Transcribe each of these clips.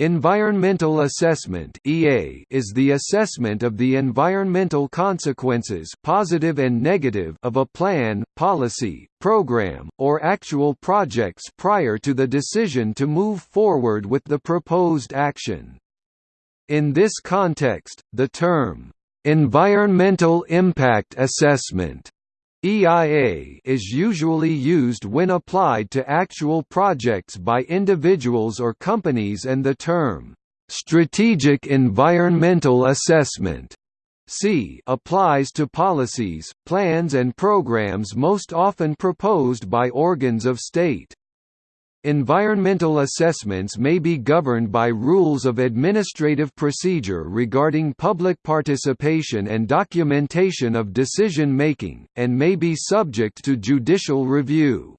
Environmental assessment (EA) is the assessment of the environmental consequences, positive and negative, of a plan, policy, program, or actual projects prior to the decision to move forward with the proposed action. In this context, the term environmental impact assessment EIA is usually used when applied to actual projects by individuals or companies and the term, "...strategic environmental assessment." C applies to policies, plans and programs most often proposed by organs of state. Environmental assessments may be governed by rules of administrative procedure regarding public participation and documentation of decision-making, and may be subject to judicial review.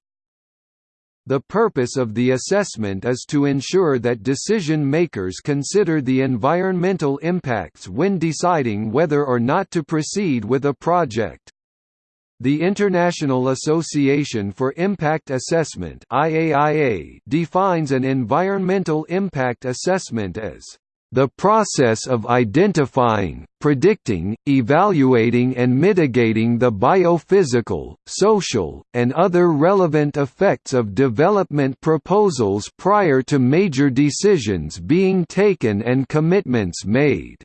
The purpose of the assessment is to ensure that decision-makers consider the environmental impacts when deciding whether or not to proceed with a project. The International Association for Impact Assessment IAIA defines an environmental impact assessment as the process of identifying, predicting, evaluating and mitigating the biophysical, social, and other relevant effects of development proposals prior to major decisions being taken and commitments made.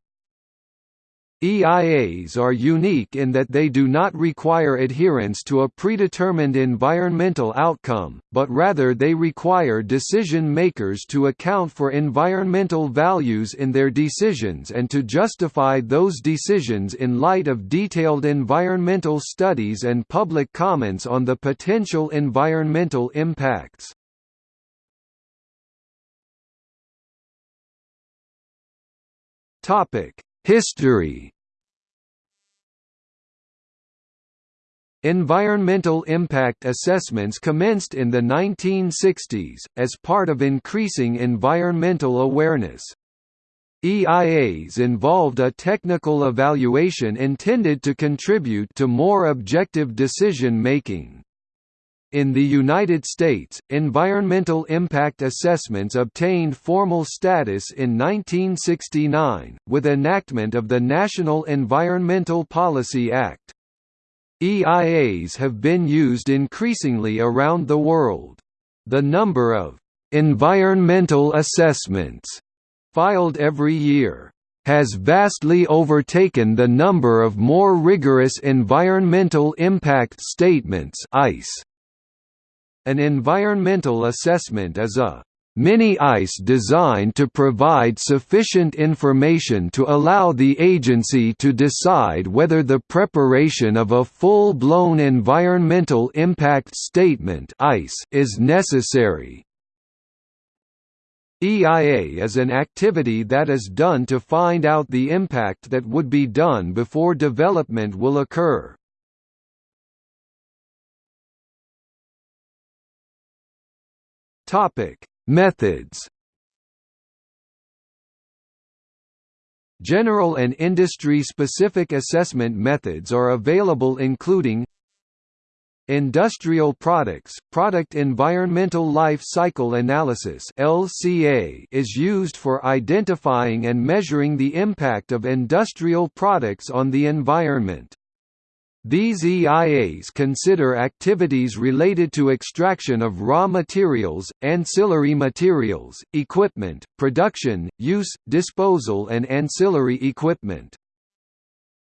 EIAs are unique in that they do not require adherence to a predetermined environmental outcome, but rather they require decision-makers to account for environmental values in their decisions and to justify those decisions in light of detailed environmental studies and public comments on the potential environmental impacts. History Environmental impact assessments commenced in the 1960s, as part of increasing environmental awareness. EIAs involved a technical evaluation intended to contribute to more objective decision-making. In the United States, environmental impact assessments obtained formal status in 1969, with enactment of the National Environmental Policy Act. EIAs have been used increasingly around the world. The number of environmental assessments filed every year has vastly overtaken the number of more rigorous environmental impact statements (EIS). An environmental assessment is a mini-EIS designed to provide sufficient information to allow the agency to decide whether the preparation of a full-blown environmental impact statement is necessary. EIA is an activity that is done to find out the impact that would be done before development will occur. Topic Methods General and industry-specific assessment methods are available including Industrial products, product environmental life cycle analysis (LCA) is used for identifying and measuring the impact of industrial products on the environment. These EIAs consider activities related to extraction of raw materials, ancillary materials, equipment, production, use, disposal and ancillary equipment.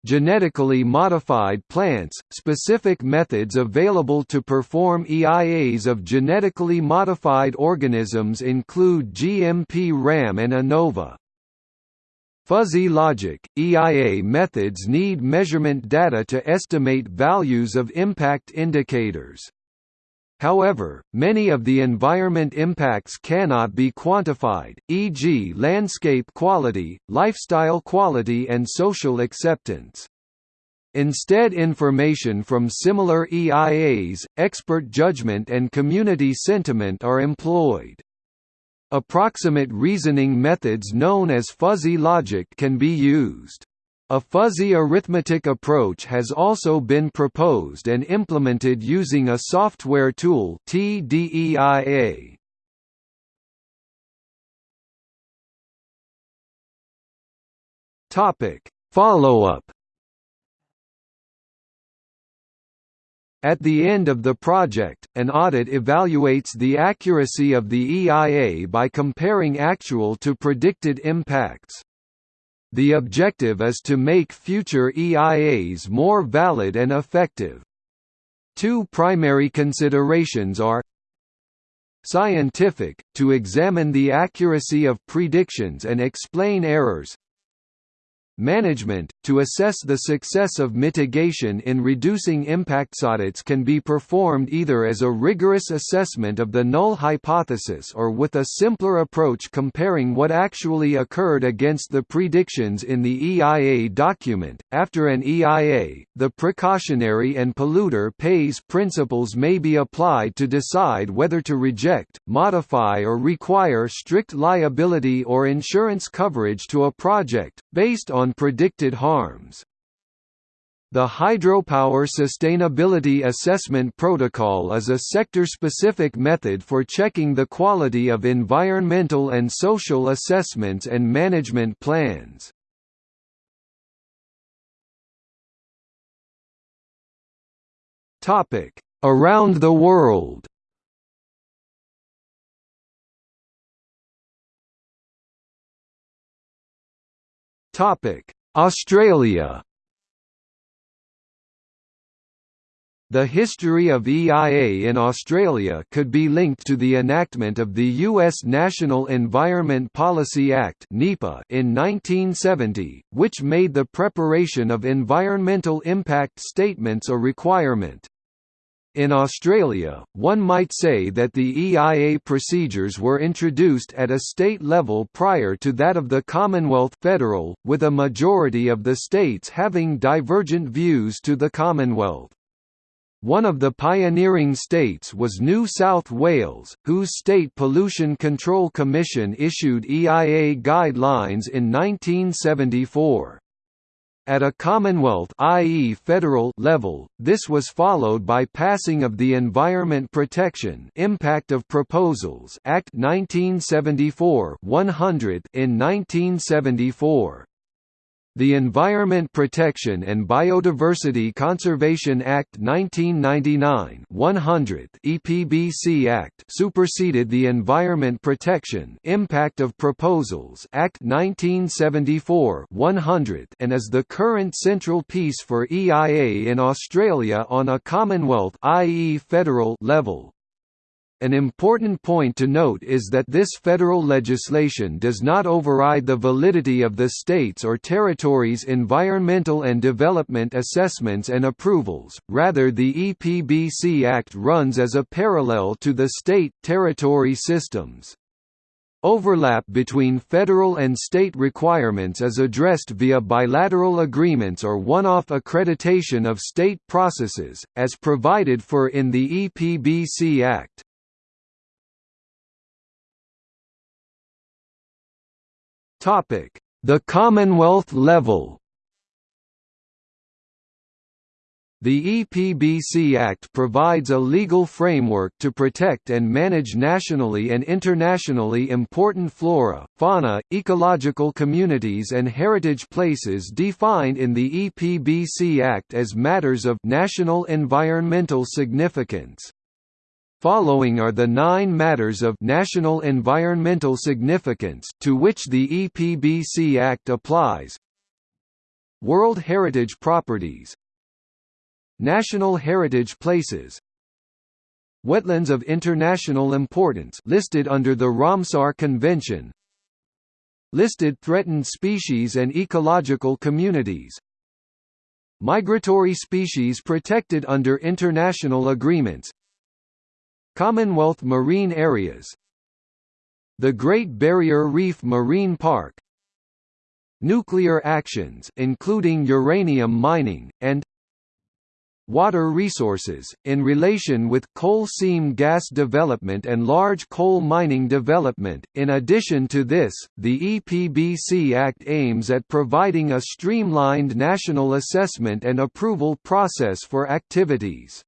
Genetically modified plants – Specific methods available to perform EIAs of genetically modified organisms include GMP-RAM and INOVA. Fuzzy logic, EIA methods need measurement data to estimate values of impact indicators. However, many of the environment impacts cannot be quantified, e.g. landscape quality, lifestyle quality and social acceptance. Instead information from similar EIAs, expert judgment and community sentiment are employed. Approximate reasoning methods known as fuzzy logic can be used. A fuzzy arithmetic approach has also been proposed and implemented using a software tool TDEIA. Topic: Follow-up At the end of the project, an audit evaluates the accuracy of the EIA by comparing actual to predicted impacts. The objective is to make future EIAs more valid and effective. Two primary considerations are Scientific, to examine the accuracy of predictions and explain errors Management, to assess the success of mitigation in reducing impacts audits can be performed either as a rigorous assessment of the null hypothesis or with a simpler approach comparing what actually occurred against the predictions in the EIA document. After an EIA, the precautionary and polluter pays principles may be applied to decide whether to reject, modify or require strict liability or insurance coverage to a project, based on on predicted harms. The Hydropower Sustainability Assessment Protocol is a sector-specific method for checking the quality of environmental and social assessments and management plans. Around the world Australia. The history of EIA in Australia could be linked to the enactment of the U.S. National Environment Policy Act in 1970, which made the preparation of environmental impact statements a requirement. In Australia, one might say that the EIA procedures were introduced at a state level prior to that of the Commonwealth federal, with a majority of the states having divergent views to the Commonwealth. One of the pioneering states was New South Wales, whose State Pollution Control Commission issued EIA guidelines in 1974. At a Commonwealth i.e. federal level, this was followed by passing of the Environment Protection Impact of Proposals Act 1974 100 in 1974. The Environment Protection and Biodiversity Conservation Act 1999 100 EPBC Act superseded the Environment Protection Impact of Proposals Act 1974 100 and is the current central piece for EIA in Australia on a Commonwealth i.e. federal level. An important point to note is that this federal legislation does not override the validity of the states or territories' environmental and development assessments and approvals, rather the EPBC Act runs as a parallel to the state-territory systems. Overlap between federal and state requirements is addressed via bilateral agreements or one-off accreditation of state processes, as provided for in the EPBC Act. The Commonwealth level The EPBC Act provides a legal framework to protect and manage nationally and internationally important flora, fauna, ecological communities and heritage places defined in the EPBC Act as matters of national environmental significance. Following are the nine matters of national environmental significance to which the EPBC Act applies. World Heritage Properties. National Heritage Places. Wetlands of international importance listed under the Ramsar Convention. Listed threatened species and ecological communities. Migratory species protected under international agreements Commonwealth marine areas The Great Barrier Reef Marine Park Nuclear actions including uranium mining, and Water resources, in relation with coal seam gas development and large coal mining development. In addition to this, the EPBC Act aims at providing a streamlined national assessment and approval process for activities.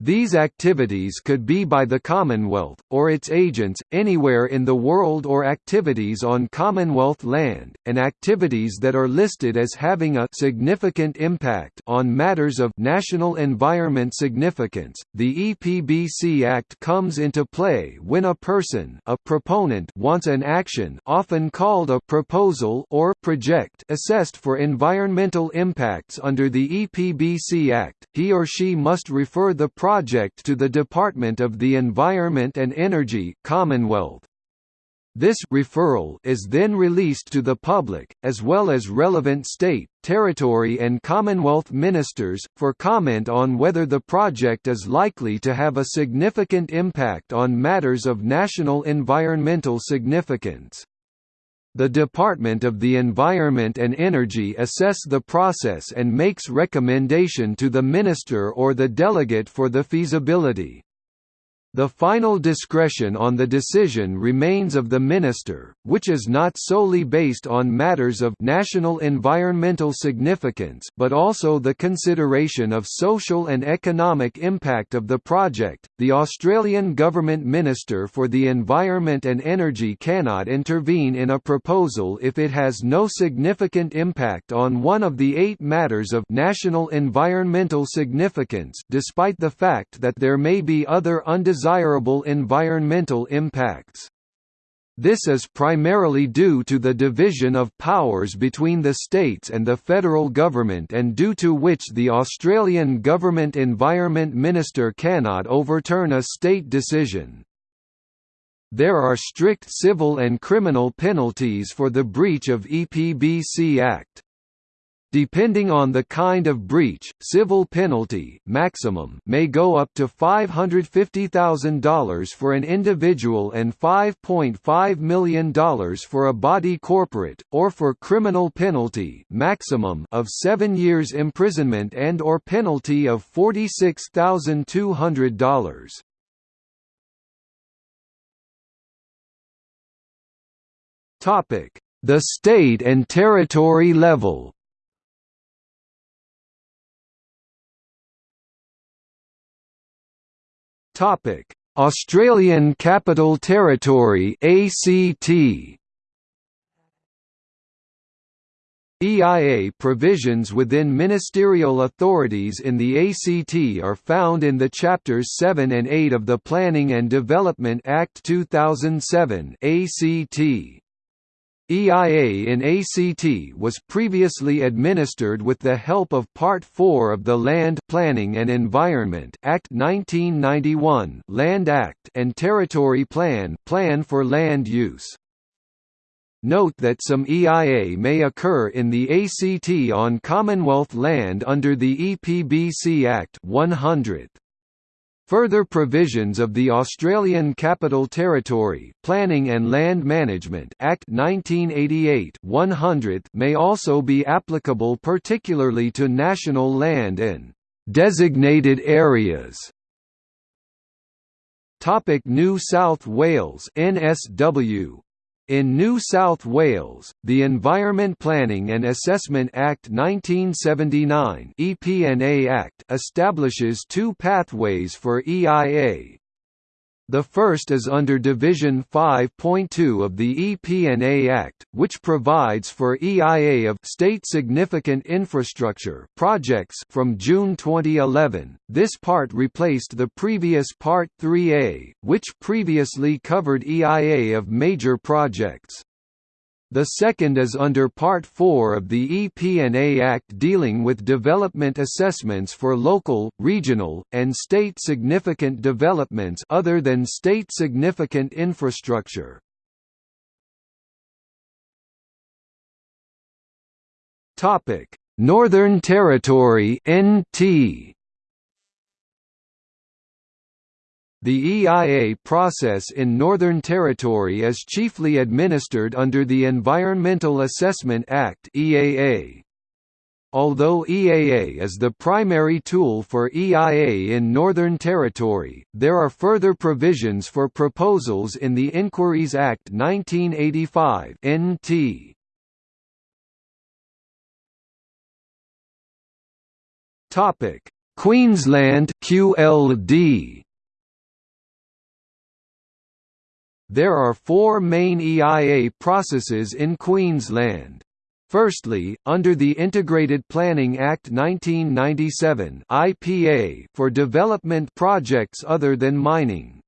These activities could be by the Commonwealth, or its agents, anywhere in the world or activities on Commonwealth land, and activities that are listed as having a significant impact on matters of national environment significance. The EPBC Act comes into play when a person a proponent wants an action often called a proposal or project assessed for environmental impacts under the EPBC Act, he or she must refer the project to the Department of the Environment and Energy Commonwealth. This referral is then released to the public, as well as relevant state, territory and Commonwealth ministers, for comment on whether the project is likely to have a significant impact on matters of national environmental significance. The Department of the Environment and Energy assess the process and makes recommendation to the minister or the delegate for the feasibility. The final discretion on the decision remains of the minister, which is not solely based on matters of national environmental significance but also the consideration of social and economic impact of the project. The Australian Government Minister for the Environment and Energy cannot intervene in a proposal if it has no significant impact on one of the eight matters of national environmental significance despite the fact that there may be other undesirable undesirable environmental impacts. This is primarily due to the division of powers between the states and the federal government and due to which the Australian Government Environment Minister cannot overturn a state decision. There are strict civil and criminal penalties for the breach of EPBC Act. Depending on the kind of breach, civil penalty maximum may go up to $550,000 for an individual and $5.5 million for a body corporate, or for criminal penalty maximum of 7 years imprisonment and or penalty of $46,200. The state and territory level Topic: Australian Capital Territory (ACT). EIA provisions within ministerial authorities in the ACT are found in the Chapters 7 and 8 of the Planning and Development Act 2007 ACT. EIA in ACT was previously administered with the help of Part 4 of the Land Planning and Environment Act 1991 Land Act and Territory Plan Plan for Land Use. Note that some EIA may occur in the ACT on Commonwealth land under the EPBC Act 100. Further provisions of the Australian Capital Territory Planning and Land Management Act 1988 100 may also be applicable particularly to national land and designated areas. Topic New South Wales NSW in New South Wales, the Environment Planning and Assessment Act 1979 EP&A Act establishes two pathways for EIA, the first is under Division 5.2 of the EP&A Act, which provides for EIA of state significant infrastructure projects from June 2011. This part replaced the previous Part 3A, which previously covered EIA of major projects. The second is under Part 4 of the EP&A Act dealing with development assessments for local, regional, and state significant developments other than state significant infrastructure. Northern Territory NT The EIA process in Northern Territory is chiefly administered under the Environmental Assessment Act EAA. Although EAA is the primary tool for EIA in Northern Territory, there are further provisions for proposals in the Inquiries Act 1985 NT. Topic: Queensland QLD There are four main EIA processes in Queensland. Firstly, under the Integrated Planning Act 1997 (IPA) for development projects other than mining.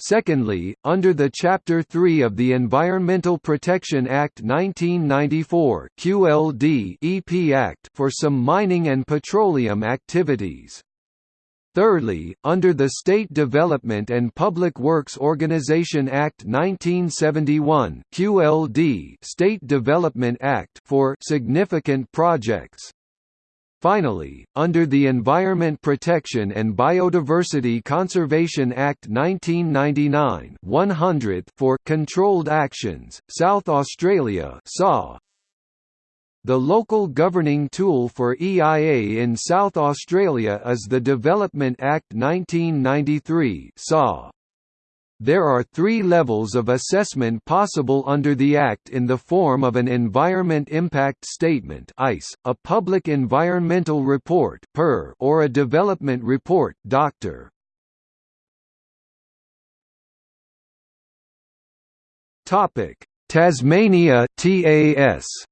Secondly, under the Chapter 3 of the Environmental Protection Act 1994 QLD EP Act for some mining and petroleum activities. Thirdly, under the State Development and Public Works Organization Act 1971 QLD State Development Act for significant projects. Finally, under the Environment Protection and Biodiversity Conservation Act 1999 100 for controlled actions, South Australia saw the local governing tool for EIA in South Australia is the Development Act 1993 SAW. There are three levels of assessment possible under the Act in the form of an Environment Impact Statement a Public Environmental Report or a Development Report Dr. Tasmania TAS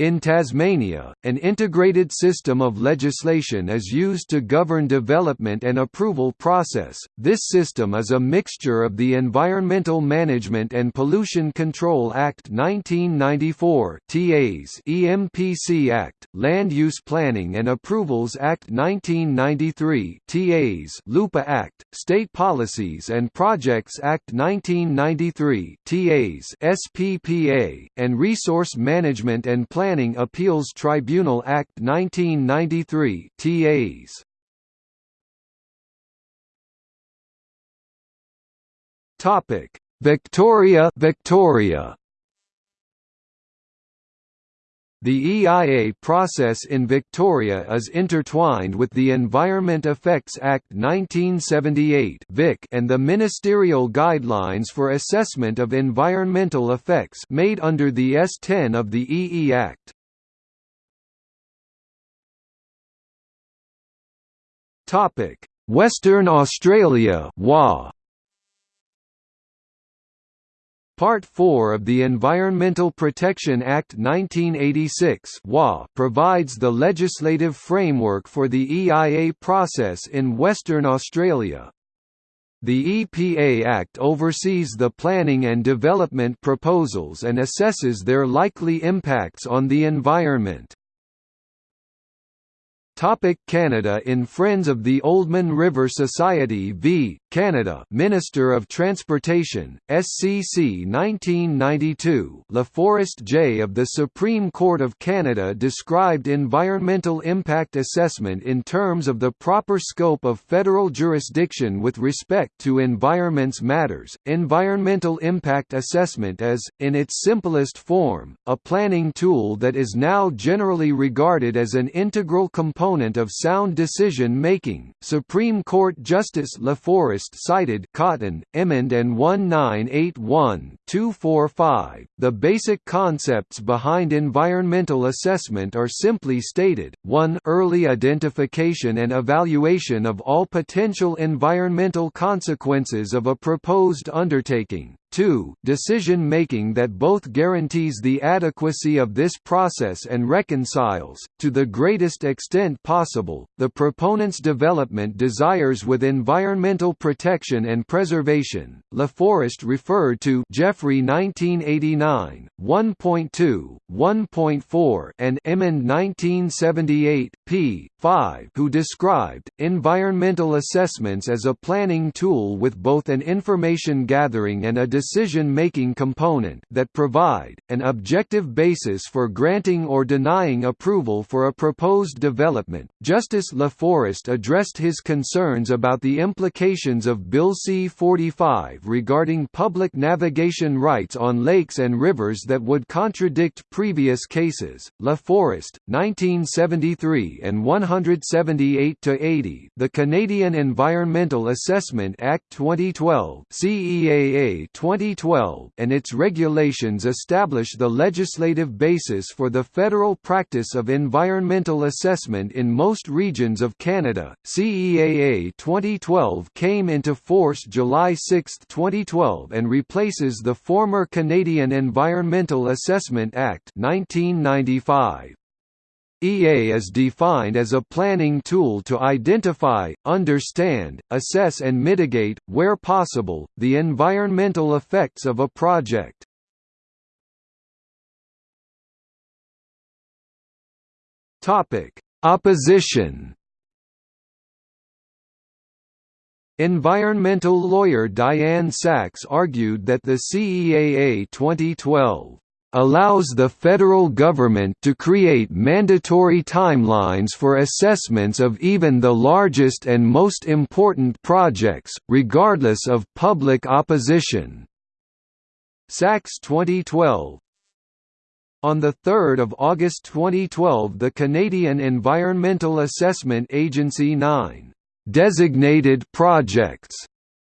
In Tasmania, an integrated system of legislation is used to govern development and approval process. This system is a mixture of the Environmental Management and Pollution Control Act 1994 (TAs), EMPC Act, Land Use Planning and Approvals Act 1993 (TAs), LUPA Act, State Policies and Projects Act 1993 (TAs), SPPA, and Resource Management and Planning Planning Appeals Tribunal Act 1993 TAs. Topic: Victoria, Victoria. The EIA process in Victoria is intertwined with the Environment Effects Act 1978 and the Ministerial Guidelines for Assessment of Environmental Effects made under the S10 of the EE Act. Western Australia WA Part 4 of the Environmental Protection Act 1986 provides the legislative framework for the EIA process in Western Australia. The EPA Act oversees the planning and development proposals and assesses their likely impacts on the environment. Topic Canada In Friends of the Oldman River Society v. Canada Minister of Transportation, SCC 1992 LaForest J. of the Supreme Court of Canada described environmental impact assessment in terms of the proper scope of federal jurisdiction with respect to environments matters. Environmental impact assessment is, in its simplest form, a planning tool that is now generally regarded as an integral component of sound decision making. Supreme Court Justice LaForest cited Cotton, Emond and 1981-245. The basic concepts behind environmental assessment are simply stated, 1 early identification and evaluation of all potential environmental consequences of a proposed undertaking, 2 decision-making that both guarantees the adequacy of this process and reconciles, to the greatest extent possible, the proponent's development desires with environmental protection and preservation. LaForest referred to Jeffrey 1989, 1.2, 1.4 and Emond 1978, p. 5 who described, environmental assessments as a planning tool with both an information gathering and a decision-making component that provide, an objective basis for granting or denying approval for a proposed development. Justice LaForest addressed his concerns about the implications of Bill C-45 regarding public navigation rights on lakes and rivers that would contradict previous cases. LaForest, 1973 and 100 178–80 The Canadian Environmental Assessment Act 2012 CEAA 20 2012 and its regulations establish the legislative basis for the federal practice of environmental assessment in most regions of Canada. CEAA 2012 came into force July 6, 2012 and replaces the former Canadian Environmental Assessment Act 1995. EA is defined as a planning tool to identify, understand, assess and mitigate, where possible, the environmental effects of a project. Opposition Environmental lawyer Dianne Saxe argued that the CEAA 2012 allows the federal government to create mandatory timelines for assessments of even the largest and most important projects, regardless of public opposition. Saxe 2012 on 3 August 2012 the Canadian Environmental Assessment Agency 9 designated projects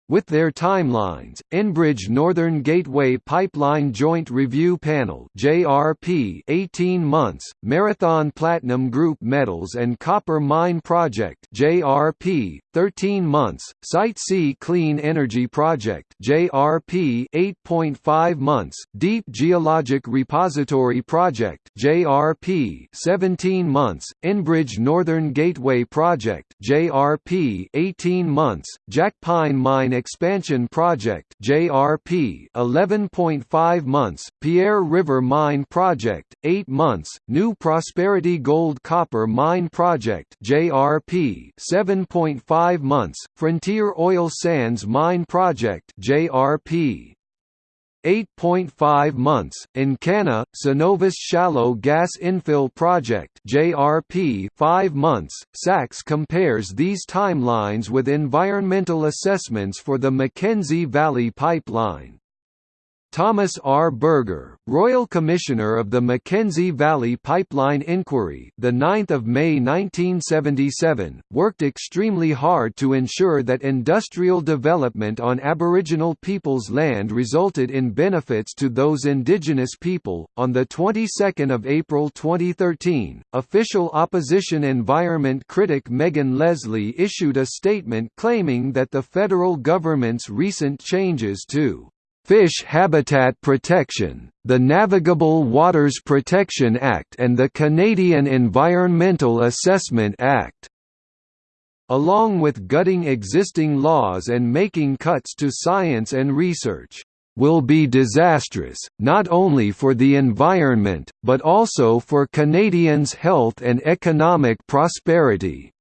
with their timelines, Enbridge Northern Gateway Pipeline Joint Review Panel (JRP) 18 months, Marathon Platinum Group Metals and Copper Mine Project (JRP) 13 months, Site C Clean Energy Project (JRP) 8.5 months, Deep Geologic Repository Project (JRP) 17 months, Enbridge Northern Gateway Project (JRP) 18 months, Jack Pine Expansion Project (JRP) 11.5 months, Pierre River Mine Project 8 months, New Prosperity Gold Copper Mine Project (JRP) 7.5 months, Frontier Oil Sands Mine Project (JRP) 8.5 months, In Encana, Cenovus Shallow Gas Infill Project JRP 5 months. Saxe compares these timelines with environmental assessments for the Mackenzie Valley Pipeline. Thomas R. Berger, Royal Commissioner of the Mackenzie Valley Pipeline Inquiry, the 9th of May 1977, worked extremely hard to ensure that industrial development on Aboriginal peoples' land resulted in benefits to those indigenous people. On the 22nd of April 2013, official opposition environment critic Megan Leslie issued a statement claiming that the federal government's recent changes to Fish Habitat Protection, the Navigable Waters Protection Act and the Canadian Environmental Assessment Act. Along with gutting existing laws and making cuts to science and research, will be disastrous, not only for the environment, but also for Canadians' health and economic prosperity.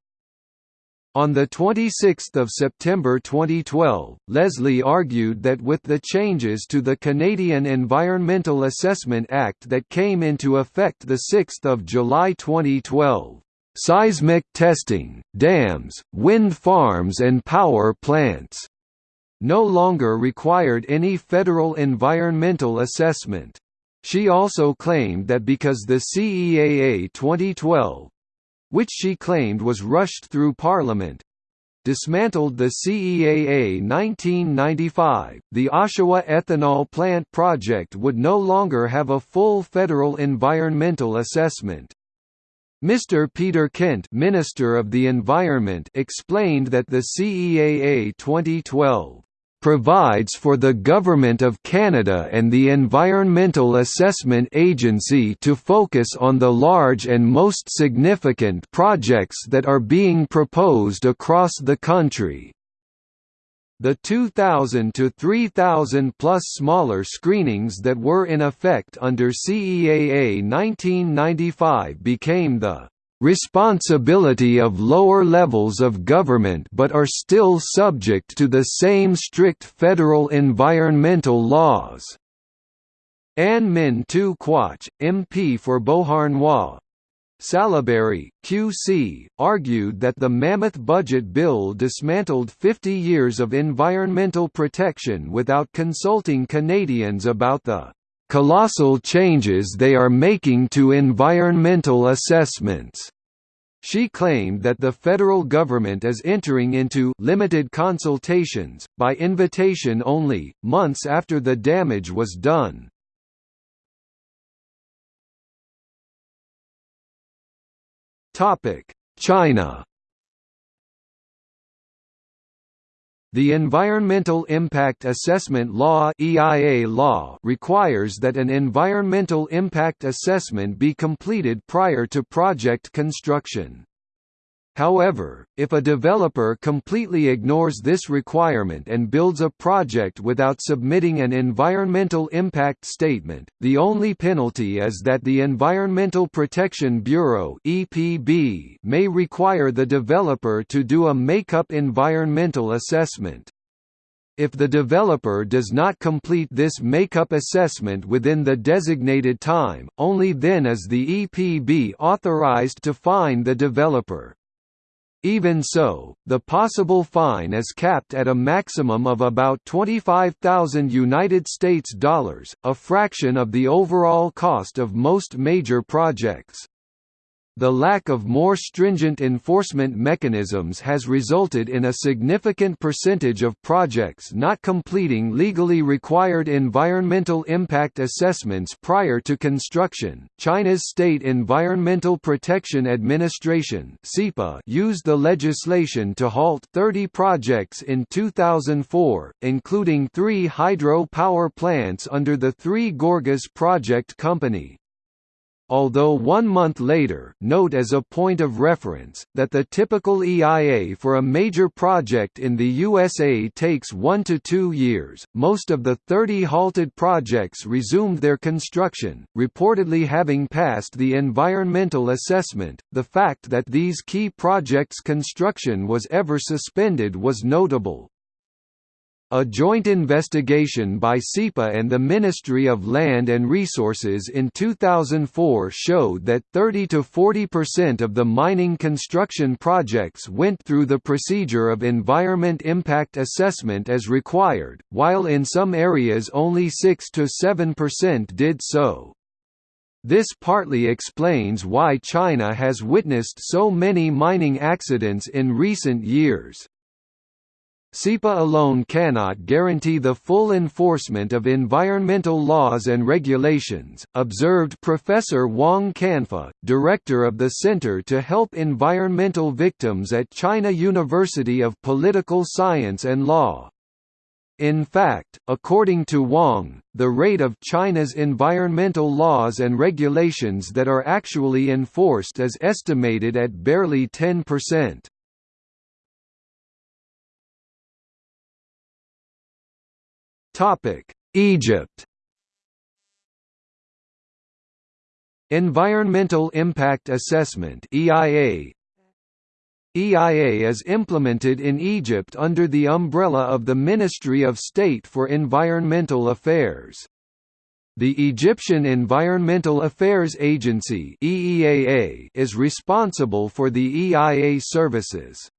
On 26 September 2012, Leslie argued that with the changes to the Canadian Environmental Assessment Act that came into effect 6 July 2012, "...seismic testing, dams, wind farms and power plants," no longer required any federal environmental assessment. She also claimed that because the CEAA 2012 which she claimed was rushed through Parliament, dismantled the CEAA 1995, the Oshawa ethanol plant project would no longer have a full federal environmental assessment. Mr. Peter Kent Minister of the Environment explained that the CEAA 2012 provides for the Government of Canada and the Environmental Assessment Agency to focus on the large and most significant projects that are being proposed across the country. The 2,000 to 3,000 plus smaller screenings that were in effect under CEAA 1995 became the responsibility of lower levels of government but are still subject to the same strict federal environmental laws. Anne Minh-Thu Quach, MP for Beauharnois, Salaberry, QC, argued that the Mammoth Budget Bill dismantled 50 years of environmental protection without consulting Canadians about the colossal changes they are making to environmental assessments. She claimed that the federal government is entering into limited consultations, by invitation only, months after the damage was done. China The Environmental Impact Assessment Law (EIA law) requires that an environmental impact assessment be completed prior to project construction. However, if a developer completely ignores this requirement and builds a project without submitting an environmental impact statement, the only penalty is that the Environmental Protection Bureau (EPB) may require the developer to do a make-up environmental assessment. If the developer does not complete this make-up assessment within the designated time, only then is the EPB authorized to fine the developer. Even so, the possible fine is capped at a maximum of about 25,000 United States dollars, a fraction of the overall cost of most major projects. The lack of more stringent enforcement mechanisms has resulted in a significant percentage of projects not completing legally required environmental impact assessments prior to construction. China's State Environmental Protection Administration (SEPA) used the legislation to halt 30 projects in 2004, including three hydro power plants under the Three Gorges Project Company although one month later note as a point of reference, that the typical EIA for a major project in the USA takes one to two years, most of the 30 halted projects resumed their construction, reportedly having passed the environmental assessment. The fact that these key projects' construction was ever suspended was notable. A joint investigation by SEPA and the Ministry of Land and Resources in 2004 showed that 30 to 40% of the mining construction projects went through the procedure of environment impact assessment as required, while in some areas only 6 to 7% did so. This partly explains why China has witnessed so many mining accidents in recent years. SEPA alone cannot guarantee the full enforcement of environmental laws and regulations, observed Professor Wang Canfa, director of the Center to Help Environmental Victims at China University of Political Science and Law. In fact, according to Wang, the rate of China's environmental laws and regulations that are actually enforced is estimated at barely 10%. Topic: Egypt. Environmental Impact Assessment (EIA). EIA is implemented in Egypt under the umbrella of the Ministry of State for Environmental Affairs. The Egyptian Environmental Affairs Agency is responsible for the EIA services.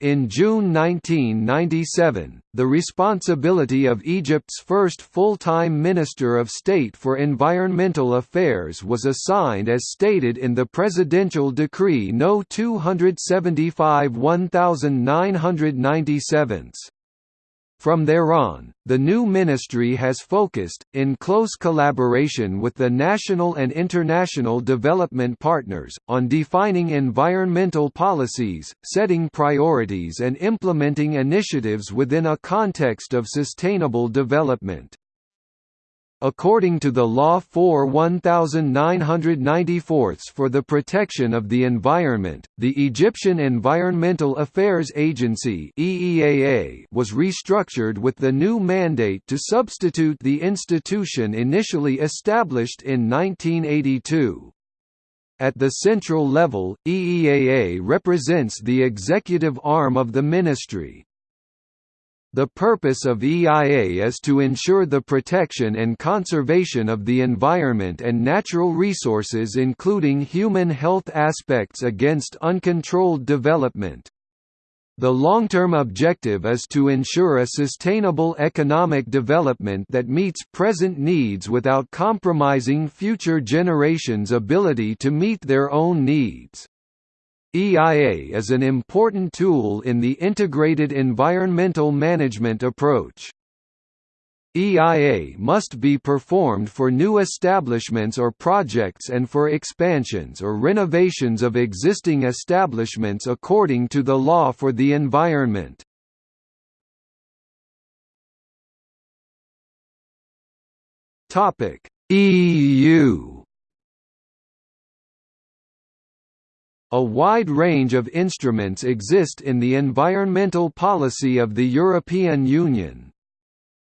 In June 1997, the responsibility of Egypt's first full-time Minister of State for Environmental Affairs was assigned as stated in the Presidential Decree No. 275 1997. From there on, the new ministry has focused, in close collaboration with the national and international development partners, on defining environmental policies, setting priorities and implementing initiatives within a context of sustainable development. According to the Law 4 1994 for the protection of the environment, the Egyptian Environmental Affairs Agency was restructured with the new mandate to substitute the institution initially established in 1982. At the central level, EEAA represents the executive arm of the ministry, the purpose of EIA is to ensure the protection and conservation of the environment and natural resources including human health aspects against uncontrolled development. The long-term objective is to ensure a sustainable economic development that meets present needs without compromising future generations' ability to meet their own needs. EIA is an important tool in the integrated environmental management approach. EIA must be performed for new establishments or projects and for expansions or renovations of existing establishments according to the law for the environment. EU A wide range of instruments exist in the environmental policy of the European Union.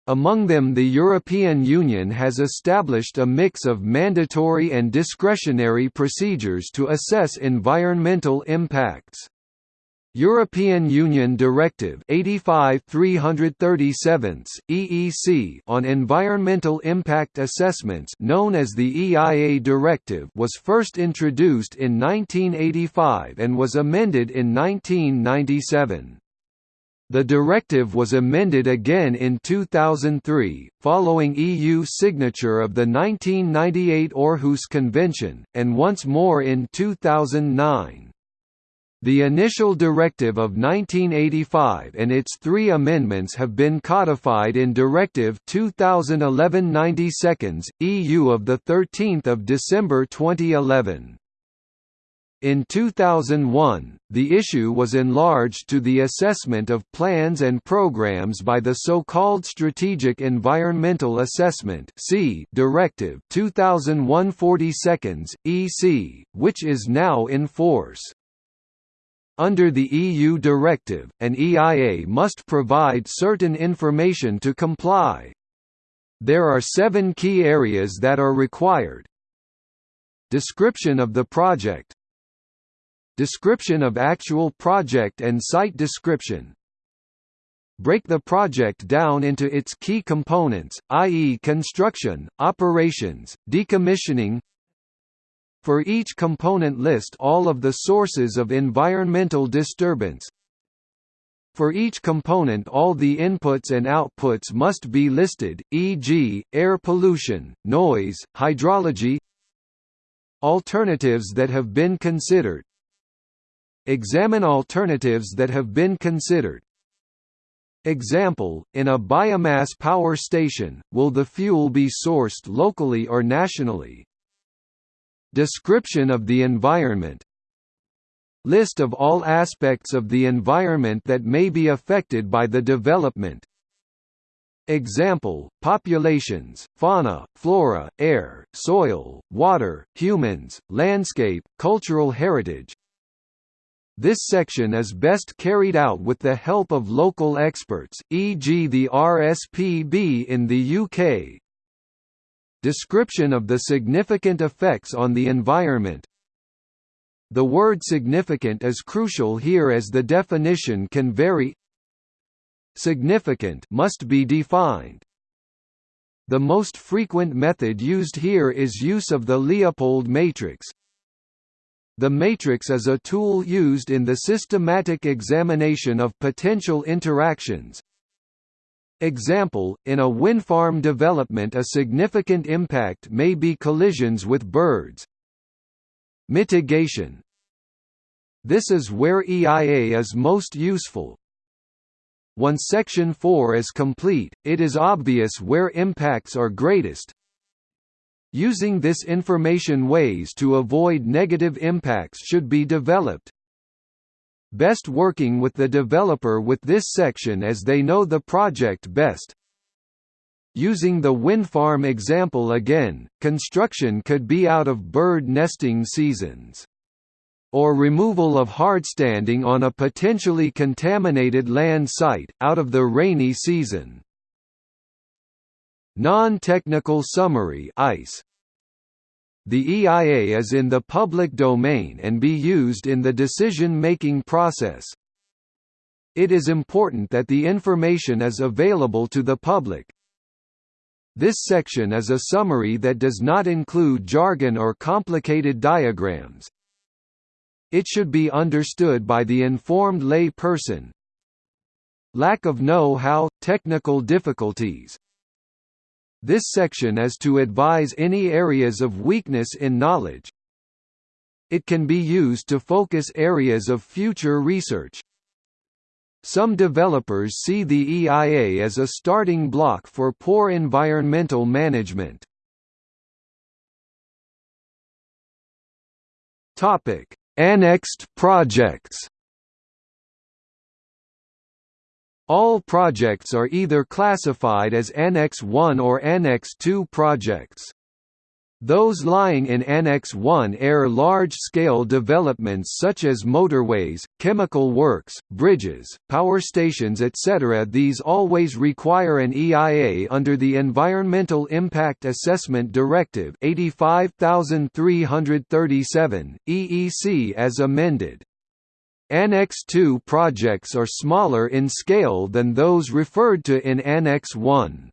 Among them the European Union has established a mix of mandatory and discretionary procedures to assess environmental impacts. European Union Directive 85 EEC on environmental impact assessments known as the EIA Directive was first introduced in 1985 and was amended in 1997. The directive was amended again in 2003, following EU signature of the 1998 Aarhus Convention, and once more in 2009. The initial directive of 1985 and its three amendments have been codified in Directive 2011-92 EU of 13 December 2011. In 2001, the issue was enlarged to the assessment of plans and programs by the so-called Strategic Environmental Assessment Directive 2001-42 EC, which is now in force. Under the EU directive, an EIA must provide certain information to comply. There are seven key areas that are required. Description of the project Description of actual project and site description Break the project down into its key components, i.e. construction, operations, decommissioning for each component list all of the sources of environmental disturbance. For each component all the inputs and outputs must be listed, e.g., air pollution, noise, hydrology Alternatives that have been considered Examine alternatives that have been considered Example, in a biomass power station, will the fuel be sourced locally or nationally? Description of the environment List of all aspects of the environment that may be affected by the development Example, populations, fauna, flora, air, soil, water, humans, landscape, cultural heritage This section is best carried out with the help of local experts, e.g. the RSPB in the UK, Description of the significant effects on the environment The word significant is crucial here as the definition can vary Significant must be defined. The most frequent method used here is use of the Leopold matrix. The matrix is a tool used in the systematic examination of potential interactions, Example, in a wind farm development a significant impact may be collisions with birds. Mitigation This is where EIA is most useful. Once Section 4 is complete, it is obvious where impacts are greatest. Using this information ways to avoid negative impacts should be developed. Best working with the developer with this section as they know the project best. Using the wind farm example again, construction could be out of bird nesting seasons. Or removal of hardstanding on a potentially contaminated land site, out of the rainy season. Non-technical summary EIS the EIA is in the public domain and be used in the decision-making process. It is important that the information is available to the public. This section is a summary that does not include jargon or complicated diagrams. It should be understood by the informed lay person. Lack of know-how, technical difficulties, this section is to advise any areas of weakness in knowledge. it can be used to focus areas of future research. Some developers see the EIA as a starting block for poor environmental management. Topic: Annexed projects. All projects are either classified as Annex 1 or Annex 2 projects. Those lying in Annex 1 air large-scale developments such as motorways, chemical works, bridges, power stations etc. These always require an EIA under the Environmental Impact Assessment Directive 85337, EEC as amended. Annex 2 projects are smaller in scale than those referred to in Annex 1.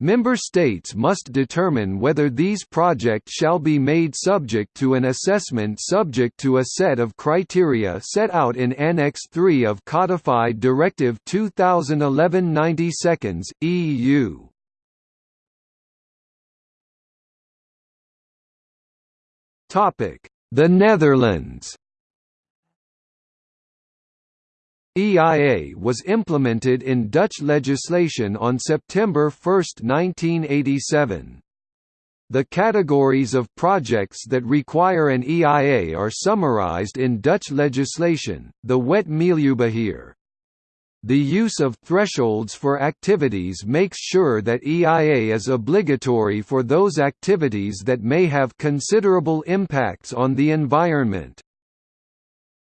Member states must determine whether these projects shall be made subject to an assessment subject to a set of criteria set out in Annex 3 of Codified Directive 2011-90 EU. The Netherlands EIA was implemented in Dutch legislation on September 1, 1987. The categories of projects that require an EIA are summarized in Dutch legislation, the Wet Milieubeheer. The use of thresholds for activities makes sure that EIA is obligatory for those activities that may have considerable impacts on the environment.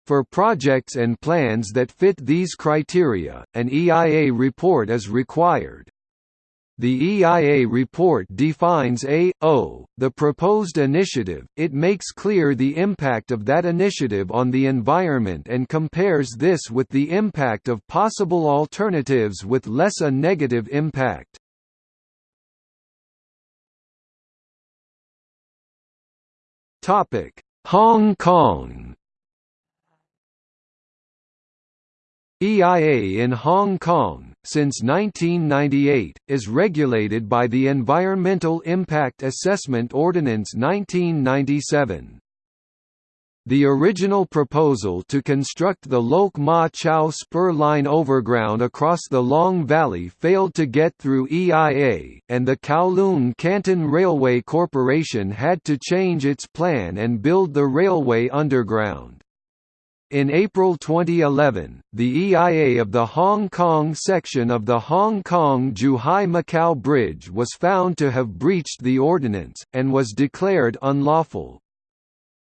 For projects and plans that fit these criteria, an EIA report is required. The EIA report defines a, o, the proposed initiative, it makes clear the impact of that initiative on the environment and compares this with the impact of possible alternatives with less a negative impact. Hong Kong EIA in Hong Kong, since 1998, is regulated by the Environmental Impact Assessment Ordinance 1997. The original proposal to construct the Lok Ma Chau spur line overground across the Long Valley failed to get through EIA, and the Kowloon Canton Railway Corporation had to change its plan and build the railway underground. In April 2011, the EIA of the Hong Kong section of the Hong Kong-Zhuhai-Macau Bridge was found to have breached the ordinance, and was declared unlawful.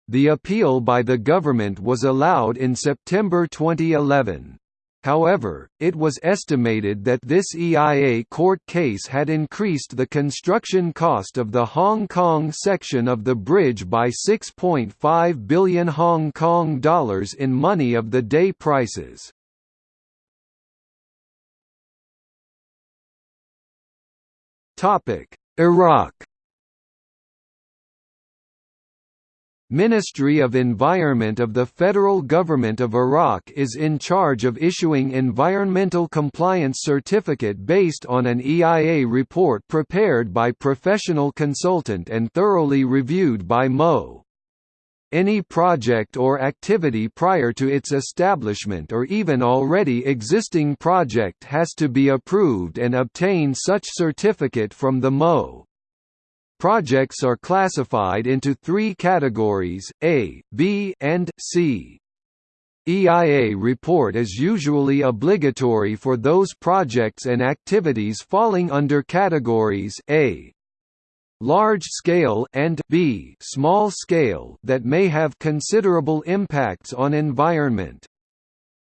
The appeal by the government was allowed in September 2011. However, it was estimated that this EIA court case had increased the construction cost of the Hong Kong section of the bridge by 6.5 billion Hong Kong dollars in money of the day prices. Iraq Ministry of Environment of the Federal Government of Iraq is in charge of issuing environmental compliance certificate based on an EIA report prepared by professional consultant and thoroughly reviewed by MO. Any project or activity prior to its establishment or even already existing project has to be approved and obtain such certificate from the MO. Projects are classified into three categories, A, B, and C. EIA report is usually obligatory for those projects and activities falling under categories A large scale and B small scale that may have considerable impacts on environment.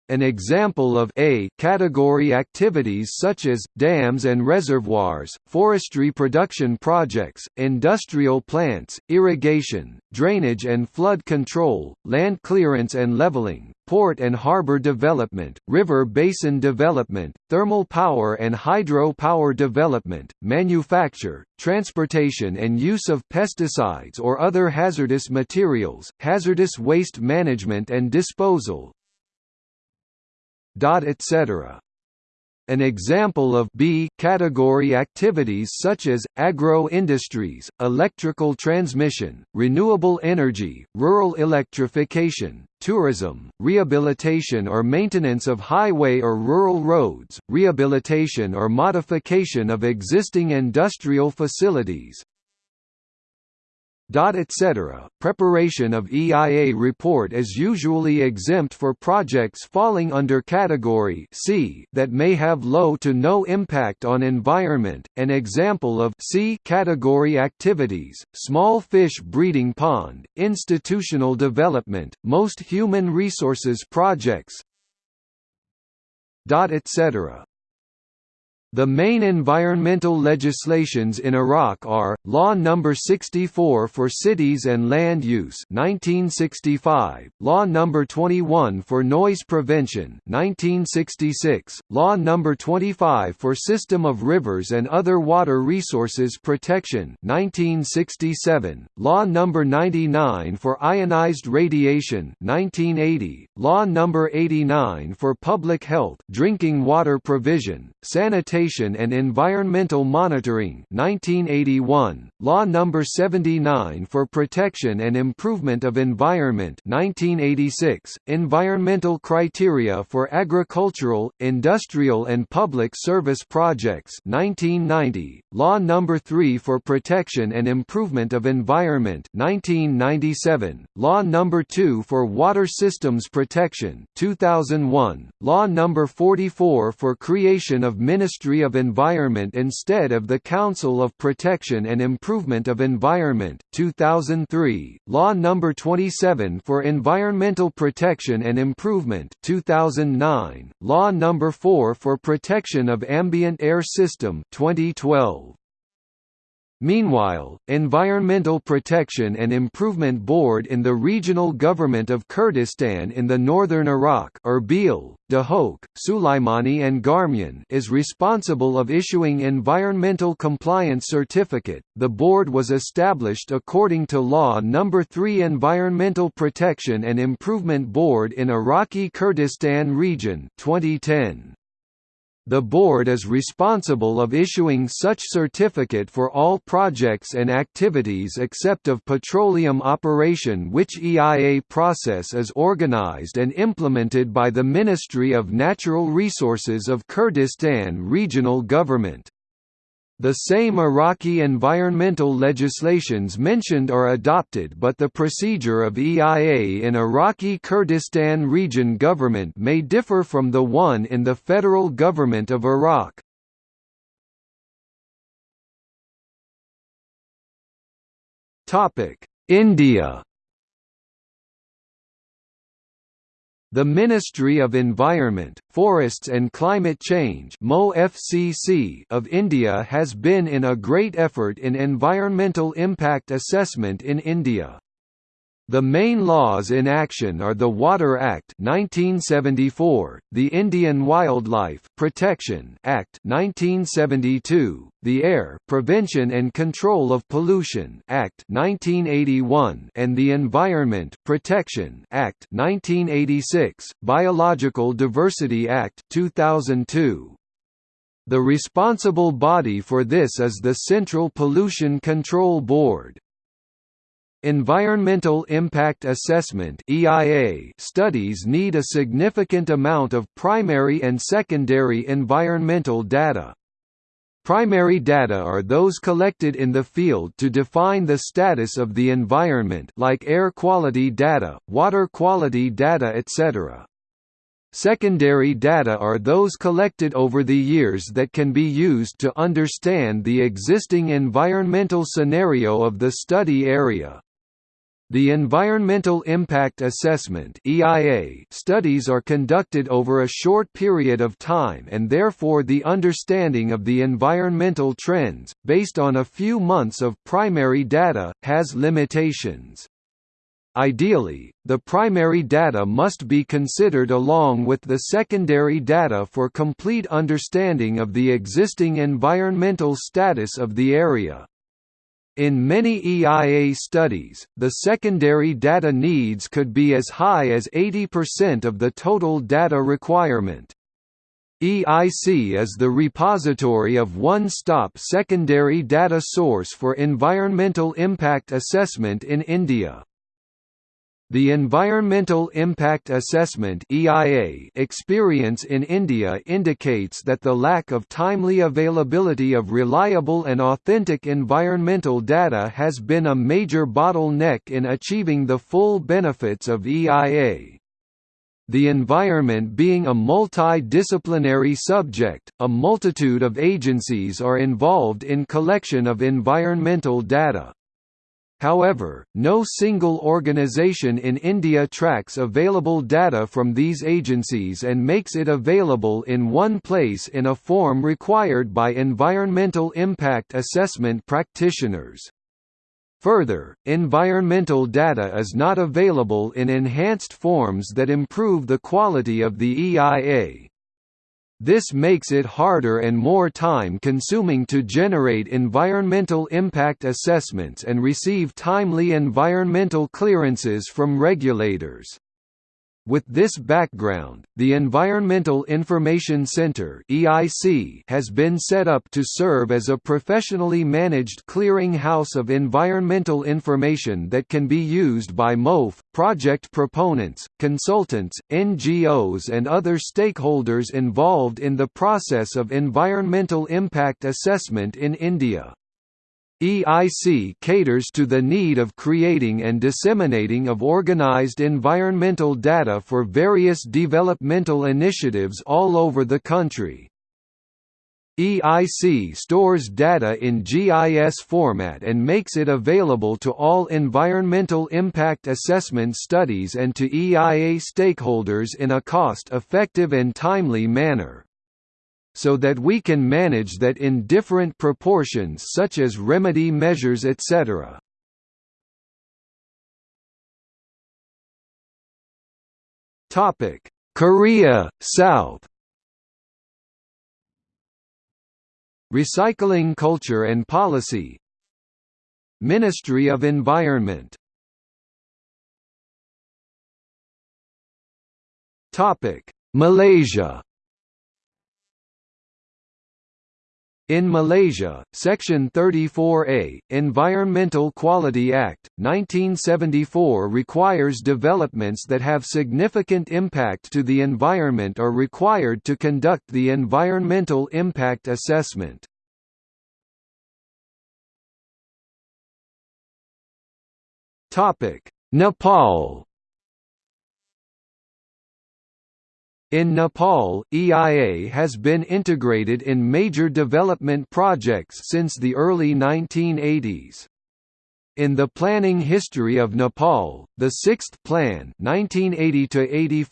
An example of A category activities such as, dams and reservoirs, forestry production projects, industrial plants, irrigation, drainage and flood control, land clearance and leveling, port and harbor development, river basin development, thermal power and hydro power development, manufacture, transportation and use of pesticides or other hazardous materials, hazardous waste management and disposal, etc. An example of B category activities such as agro-industries, electrical transmission, renewable energy, rural electrification, tourism, rehabilitation or maintenance of highway or rural roads, rehabilitation or modification of existing industrial facilities, etc. Preparation of EIA report is usually exempt for projects falling under category C that may have low to no impact on environment. An example of C category activities: small fish breeding pond, institutional development, most human resources projects, etc. The main environmental legislations in Iraq are, Law No. 64 for Cities and Land Use 1965, Law No. 21 for Noise Prevention 1966, Law No. 25 for System of Rivers and Other Water Resources Protection 1967, Law No. 99 for Ionized Radiation 1980, Law No. 89 for Public Health Drinking Water Provision, Sanitation Sanitation and Environmental Monitoring 1981, Law No. 79 for Protection and Improvement of Environment 1986, Environmental Criteria for Agricultural, Industrial and Public Service Projects 1990, Law No. 3 for Protection and Improvement of Environment 1997, Law No. 2 for Water Systems Protection 2001, Law No. 44 for Creation of Ministry Ministry of Environment instead of the Council of Protection and Improvement of Environment 2003, Law No. 27 for Environmental Protection and Improvement 2009, Law No. 4 for Protection of Ambient Air System 2012. Meanwhile, Environmental Protection and Improvement Board in the Regional Government of Kurdistan in the northern Iraq Erbil, Duhok, Sulaimani and Garmian is responsible of issuing Environmental Compliance Certificate. The board was established according to Law No. 3 Environmental Protection and Improvement Board in Iraqi Kurdistan Region 2010. The board is responsible of issuing such certificate for all projects and activities except of petroleum operation which EIA process is organized and implemented by the Ministry of Natural Resources of Kurdistan Regional Government. The same Iraqi environmental legislations mentioned are adopted but the procedure of EIA in Iraqi Kurdistan region government may differ from the one in the federal government of Iraq. India The Ministry of Environment, Forests and Climate Change of India has been in a great effort in environmental impact assessment in India. The main laws in action are the Water Act 1974, the Indian Wildlife Protection Act 1972, the Air Prevention and Control of Pollution Act 1981, and the Environment Protection Act 1986, Biological Diversity Act 2002. The responsible body for this is the Central Pollution Control Board. Environmental Impact Assessment (EIA) studies need a significant amount of primary and secondary environmental data. Primary data are those collected in the field to define the status of the environment like air quality data, water quality data etc. Secondary data are those collected over the years that can be used to understand the existing environmental scenario of the study area. The Environmental Impact Assessment (EIA) studies are conducted over a short period of time and therefore the understanding of the environmental trends based on a few months of primary data has limitations. Ideally, the primary data must be considered along with the secondary data for complete understanding of the existing environmental status of the area. In many EIA studies, the secondary data needs could be as high as 80% of the total data requirement. EIC is the repository of one-stop secondary data source for environmental impact assessment in India. The Environmental Impact Assessment (EIA) experience in India indicates that the lack of timely availability of reliable and authentic environmental data has been a major bottleneck in achieving the full benefits of EIA. The environment being a multidisciplinary subject, a multitude of agencies are involved in collection of environmental data. However, no single organization in India tracks available data from these agencies and makes it available in one place in a form required by environmental impact assessment practitioners. Further, environmental data is not available in enhanced forms that improve the quality of the EIA. This makes it harder and more time-consuming to generate environmental impact assessments and receive timely environmental clearances from regulators. With this background, the Environmental Information Center (EIC) has been set up to serve as a professionally managed clearing house of environmental information that can be used by MOF, project proponents, consultants, NGOs and other stakeholders involved in the process of environmental impact assessment in India. EIC caters to the need of creating and disseminating of organized environmental data for various developmental initiatives all over the country. EIC stores data in GIS format and makes it available to all environmental impact assessment studies and to EIA stakeholders in a cost-effective and timely manner so that we can manage that in different proportions such as remedy measures etc. Korea, South Recycling Culture and Policy Ministry of Environment Malaysia In Malaysia, Section 34A, Environmental Quality Act, 1974 requires developments that have significant impact to the environment are required to conduct the environmental impact assessment. Nepal In Nepal, EIA has been integrated in major development projects since the early 1980s. In the planning history of Nepal, the Sixth Plan 1980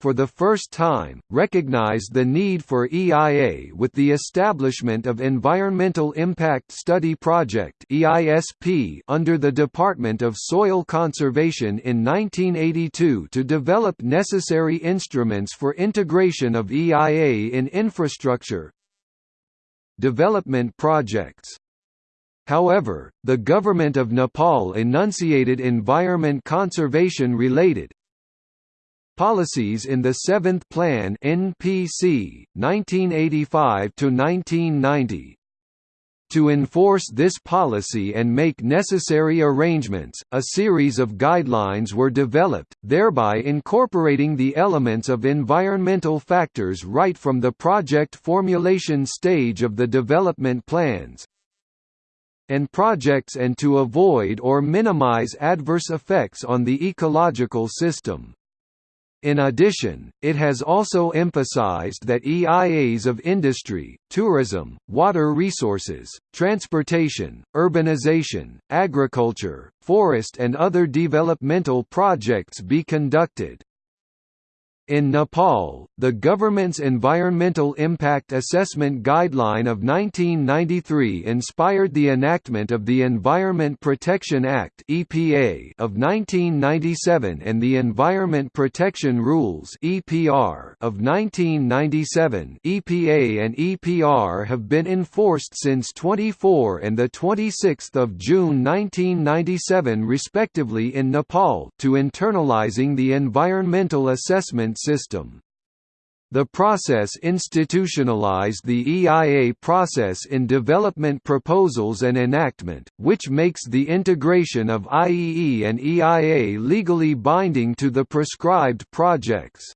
for the first time, recognized the need for EIA with the establishment of Environmental Impact Study Project under the Department of Soil Conservation in 1982 to develop necessary instruments for integration of EIA in infrastructure development projects. However, the government of Nepal enunciated environment conservation-related policies in the Seventh Plan (NPC) 1985 to 1990) To enforce this policy and make necessary arrangements, a series of guidelines were developed, thereby incorporating the elements of environmental factors right from the project formulation stage of the development plans and projects and to avoid or minimize adverse effects on the ecological system. In addition, it has also emphasized that EIAs of industry, tourism, water resources, transportation, urbanization, agriculture, forest and other developmental projects be conducted. In Nepal, the government's Environmental Impact Assessment Guideline of 1993 inspired the enactment of the Environment Protection Act (EPA) of 1997 and the Environment Protection Rules (EPR) of 1997. EPA and EPR have been enforced since 24 and the 26th of June 1997 respectively in Nepal to internalizing the environmental assessment system. The process institutionalized the EIA process in development proposals and enactment, which makes the integration of IEE and EIA legally binding to the prescribed projects.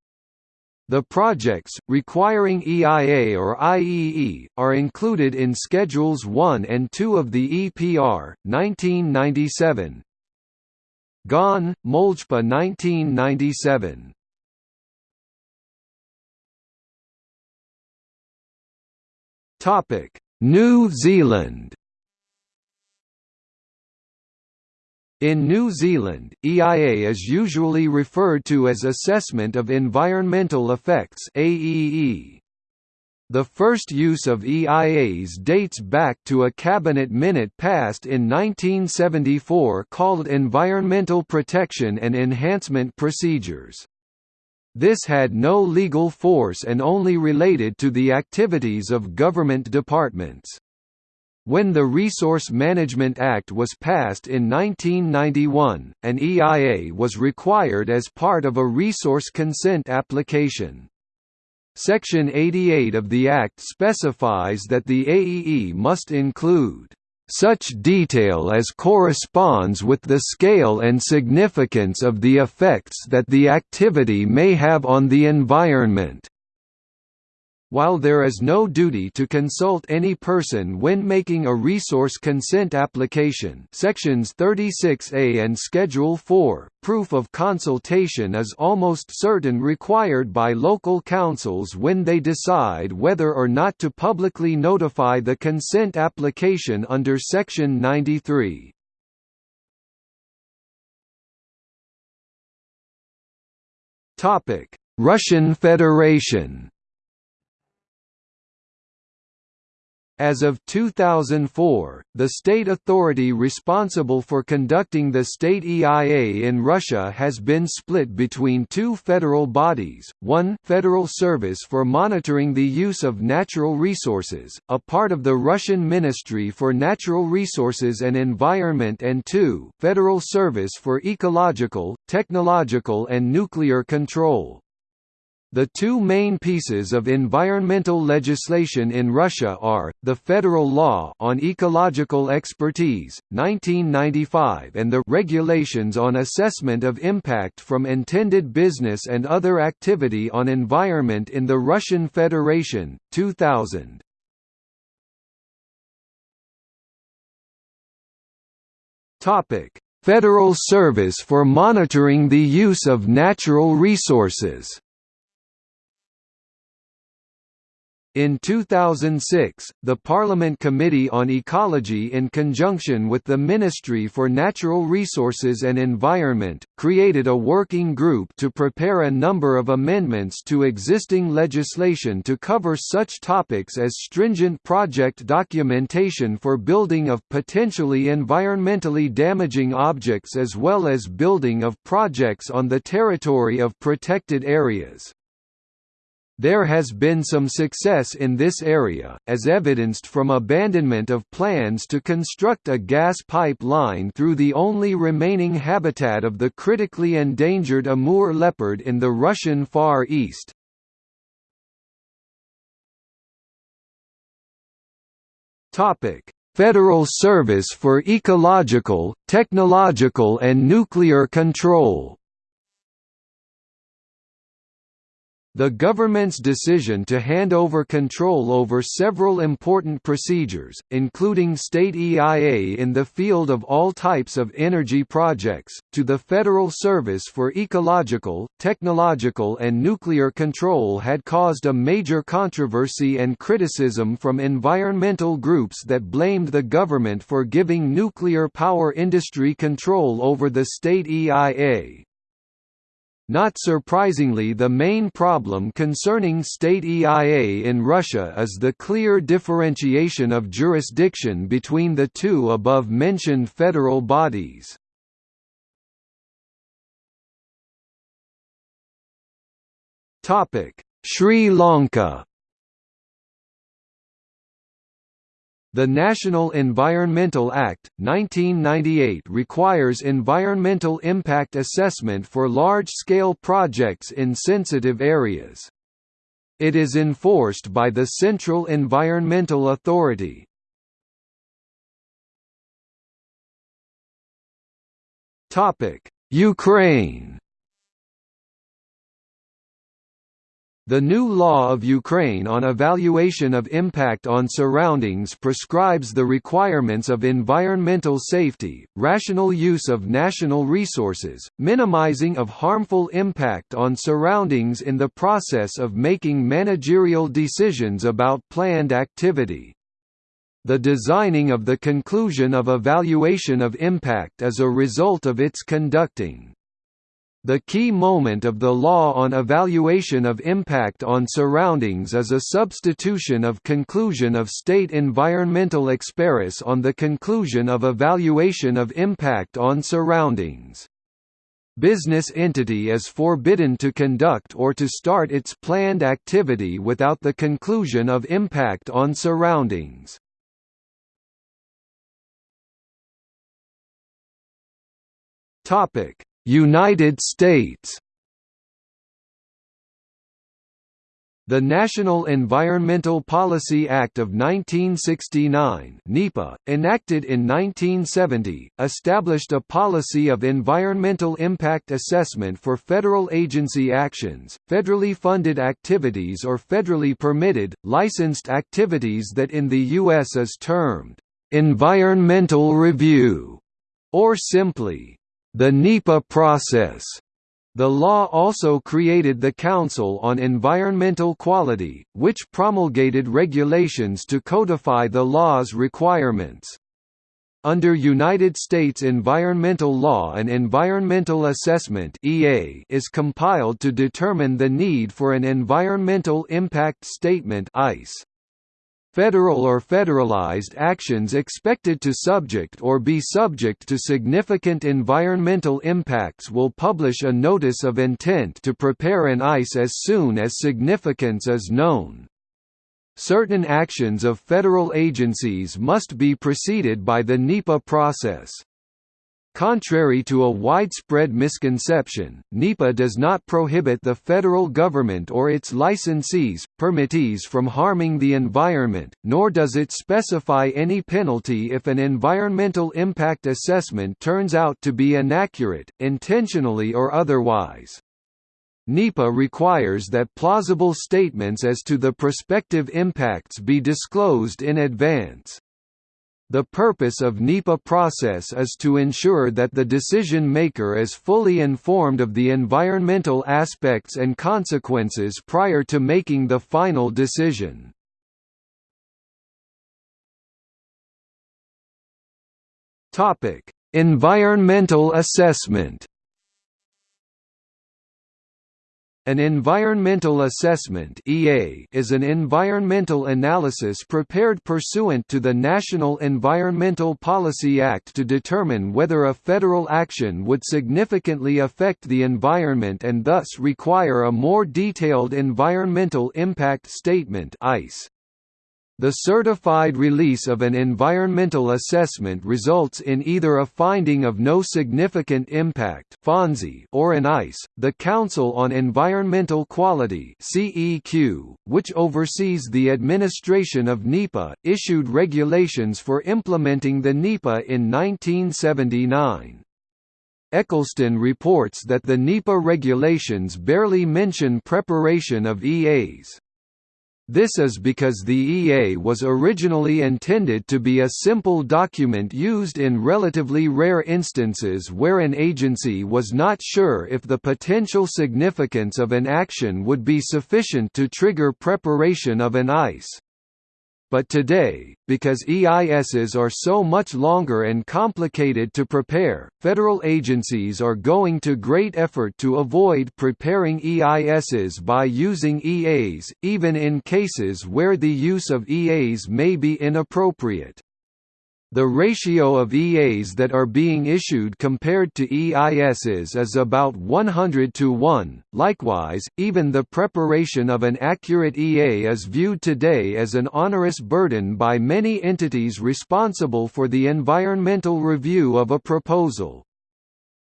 The projects, requiring EIA or IEE, are included in Schedules 1 and 2 of the EPR, 1997. GoN, Moljpa 1997. Topic: New Zealand. In New Zealand, EIA is usually referred to as Assessment of Environmental Effects AEE. The first use of EIAs dates back to a cabinet minute passed in 1974 called Environmental Protection and Enhancement Procedures. This had no legal force and only related to the activities of government departments. When the Resource Management Act was passed in 1991, an EIA was required as part of a resource consent application. Section 88 of the Act specifies that the AEE must include such detail as corresponds with the scale and significance of the effects that the activity may have on the environment. While there is no duty to consult any person when making a resource consent application sections 36A and Schedule 4, proof of consultation is almost certain required by local councils when they decide whether or not to publicly notify the consent application under Section 93. Russian Federation As of 2004, the state authority responsible for conducting the state EIA in Russia has been split between two federal bodies, one Federal Service for Monitoring the Use of Natural Resources, a part of the Russian Ministry for Natural Resources and Environment and two Federal Service for Ecological, Technological and Nuclear Control. The two main pieces of environmental legislation in Russia are, the Federal Law on Ecological Expertise, 1995 and the Regulations on Assessment of Impact from Intended Business and Other Activity on Environment in the Russian Federation, 2000. Federal Service for Monitoring the Use of Natural Resources In 2006, the Parliament Committee on Ecology in conjunction with the Ministry for Natural Resources and Environment, created a working group to prepare a number of amendments to existing legislation to cover such topics as stringent project documentation for building of potentially environmentally damaging objects as well as building of projects on the territory of protected areas. There has been some success in this area, as evidenced from abandonment of plans to construct a gas pipe line through the only remaining habitat of the critically endangered Amur leopard in the Russian Far East. Federal Service for Ecological, Technological and Nuclear Control The government's decision to hand over control over several important procedures, including state EIA in the field of all types of energy projects, to the Federal Service for Ecological, Technological and Nuclear Control had caused a major controversy and criticism from environmental groups that blamed the government for giving nuclear power industry control over the state EIA. Not surprisingly the main problem concerning state EIA in Russia is the clear differentiation of jurisdiction between the two above-mentioned federal bodies. Sri Lanka The National Environmental Act, 1998 requires environmental impact assessment for large-scale projects in sensitive areas. It is enforced by the Central Environmental Authority. Ukraine The new law of Ukraine on evaluation of impact on surroundings prescribes the requirements of environmental safety, rational use of national resources, minimizing of harmful impact on surroundings in the process of making managerial decisions about planned activity. The designing of the conclusion of evaluation of impact is a result of its conducting. The key moment of the law on evaluation of impact on surroundings is a substitution of conclusion of state environmental experis on the conclusion of evaluation of impact on surroundings. Business entity is forbidden to conduct or to start its planned activity without the conclusion of impact on surroundings. Topic United States The National Environmental Policy Act of 1969 NEPA, enacted in 1970, established a policy of environmental impact assessment for federal agency actions, federally funded activities or federally permitted, licensed activities that in the U.S. is termed, "...environmental review", or simply, the NEPA process. The law also created the Council on Environmental Quality, which promulgated regulations to codify the law's requirements. Under United States environmental law an environmental assessment EA is compiled to determine the need for an environmental impact statement EIS. Federal or federalized actions expected to subject or be subject to significant environmental impacts will publish a notice of intent to prepare an EIS as soon as significance is known. Certain actions of federal agencies must be preceded by the NEPA process. Contrary to a widespread misconception, NEPA does not prohibit the federal government or its licensees, permittees from harming the environment, nor does it specify any penalty if an environmental impact assessment turns out to be inaccurate, intentionally or otherwise. NEPA requires that plausible statements as to the prospective impacts be disclosed in advance. The purpose of NEPA process is to ensure that the decision maker is fully informed of the environmental aspects and consequences prior to making the final decision. Environmental assessment An environmental assessment (EA) is an environmental analysis prepared pursuant to the National Environmental Policy Act to determine whether a federal action would significantly affect the environment and thus require a more detailed environmental impact statement (EIS). The certified release of an environmental assessment results in either a finding of no significant impact or an EIS. The Council on Environmental Quality which oversees the administration of NEPA, issued regulations for implementing the NEPA in 1979. Eccleston reports that the NEPA regulations barely mention preparation of EAs. This is because the EA was originally intended to be a simple document used in relatively rare instances where an agency was not sure if the potential significance of an action would be sufficient to trigger preparation of an EIS. But today, because EISs are so much longer and complicated to prepare, federal agencies are going to great effort to avoid preparing EISs by using EAs, even in cases where the use of EAs may be inappropriate. The ratio of EAs that are being issued compared to EISs is about 100 to 1. Likewise, even the preparation of an accurate EA is viewed today as an onerous burden by many entities responsible for the environmental review of a proposal.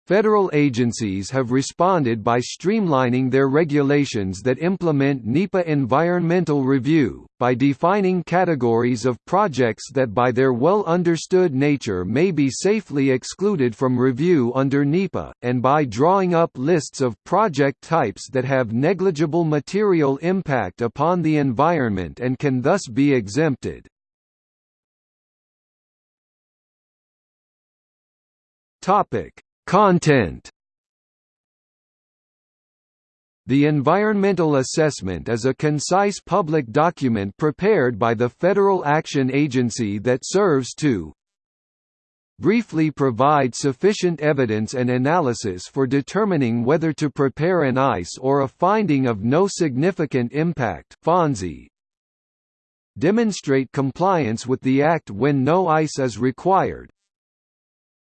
Federal agencies have responded by streamlining their regulations that implement NEPA environmental review, by defining categories of projects that by their well-understood nature may be safely excluded from review under NEPA, and by drawing up lists of project types that have negligible material impact upon the environment and can thus be exempted. Topic Content. The environmental assessment is a concise public document prepared by the Federal Action Agency that serves to briefly provide sufficient evidence and analysis for determining whether to prepare an EIS or a finding of no significant impact demonstrate compliance with the Act when no EIS is required,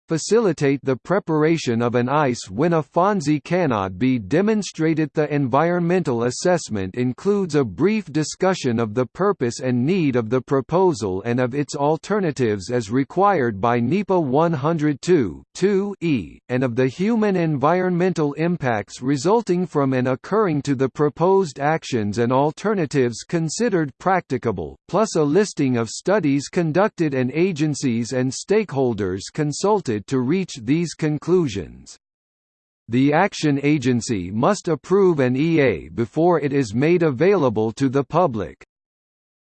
facilitate the preparation of an EIS when a FONSI cannot be demonstrated. The environmental assessment includes a brief discussion of the purpose and need of the proposal and of its alternatives as required by NEPA 102 e and of the human environmental impacts resulting from and occurring to the proposed actions and alternatives considered practicable, plus a listing of studies conducted and agencies and stakeholders consulted to reach these conclusions. The Action Agency must approve an EA before it is made available to the public.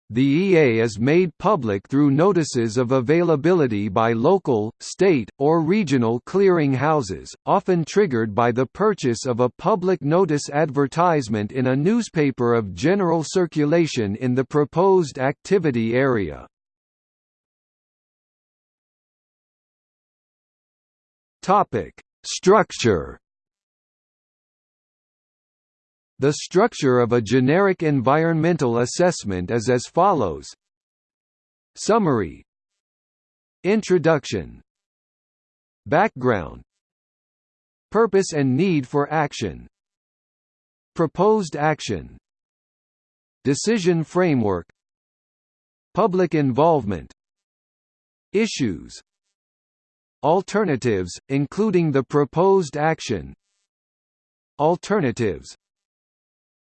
The EA is made public through notices of availability by local, state, or regional clearing houses, often triggered by the purchase of a public notice advertisement in a newspaper of general circulation in the proposed activity area. Topic: Structure. The structure of a generic environmental assessment is as follows. Summary. Introduction. Background. Purpose and need for action. Proposed action. Decision framework. Public involvement. Issues Alternatives, including the proposed action. Alternatives.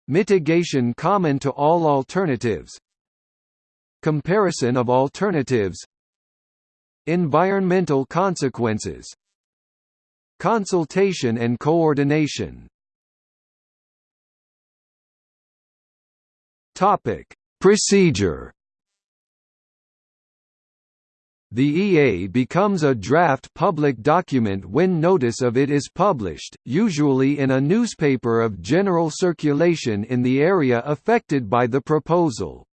Mitigation common to all alternatives. Comparison of alternatives. Environmental consequences. Consultation and coordination. Topic. Procedure the EA becomes a draft public document when notice of it is published, usually in a newspaper of general circulation in the area affected by the proposal.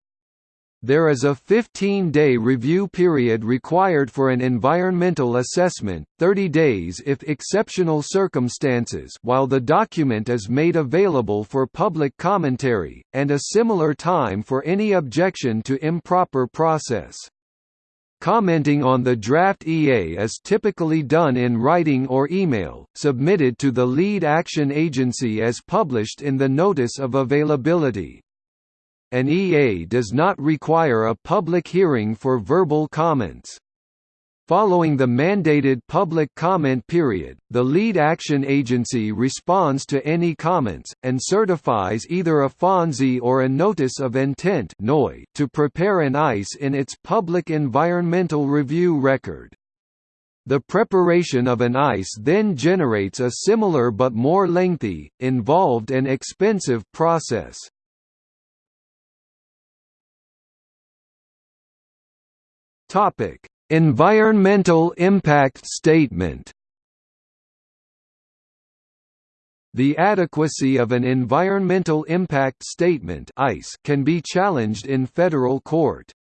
There is a 15-day review period required for an environmental assessment, 30 days if exceptional circumstances while the document is made available for public commentary, and a similar time for any objection to improper process. Commenting on the draft EA is typically done in writing or email, submitted to the lead action agency as published in the Notice of Availability. An EA does not require a public hearing for verbal comments. Following the mandated public comment period, the lead action agency responds to any comments, and certifies either a FONSI or a Notice of Intent to prepare an EIS in its Public Environmental Review record. The preparation of an EIS then generates a similar but more lengthy, involved and expensive process. Topic Environmental Impact Statement The adequacy of an Environmental Impact Statement can be challenged in federal court.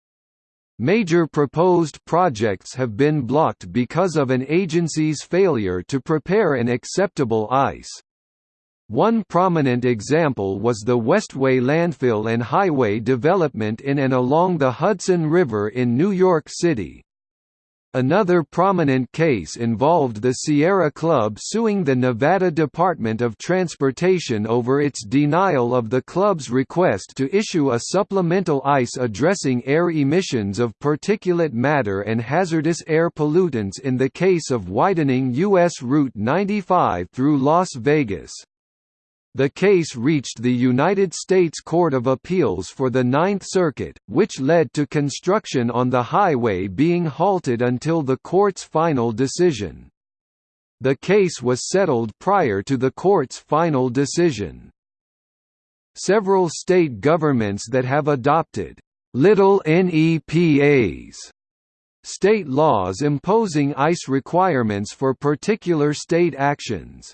Major proposed projects have been blocked because of an agency's failure to prepare an acceptable EIS. One prominent example was the Westway landfill and highway development in and along the Hudson River in New York City. Another prominent case involved the Sierra Club suing the Nevada Department of Transportation over its denial of the club's request to issue a supplemental EIS addressing air emissions of particulate matter and hazardous air pollutants in the case of widening U.S. Route 95 through Las Vegas. The case reached the United States Court of Appeals for the Ninth Circuit, which led to construction on the highway being halted until the court's final decision. The case was settled prior to the court's final decision. Several state governments that have adopted little NEPAs state laws imposing EIS requirements for particular state actions.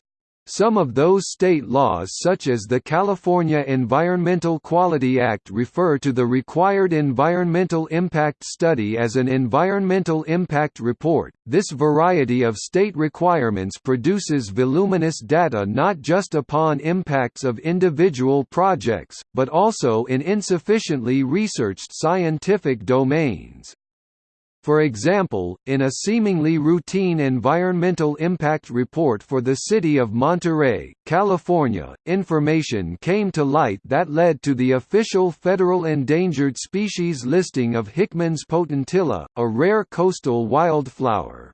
Some of those state laws such as the California Environmental Quality Act refer to the required environmental impact study as an environmental impact report. This variety of state requirements produces voluminous data not just upon impacts of individual projects, but also in insufficiently researched scientific domains. For example, in a seemingly routine environmental impact report for the city of Monterey, California, information came to light that led to the official federal endangered species listing of Hickman's potentilla, a rare coastal wildflower.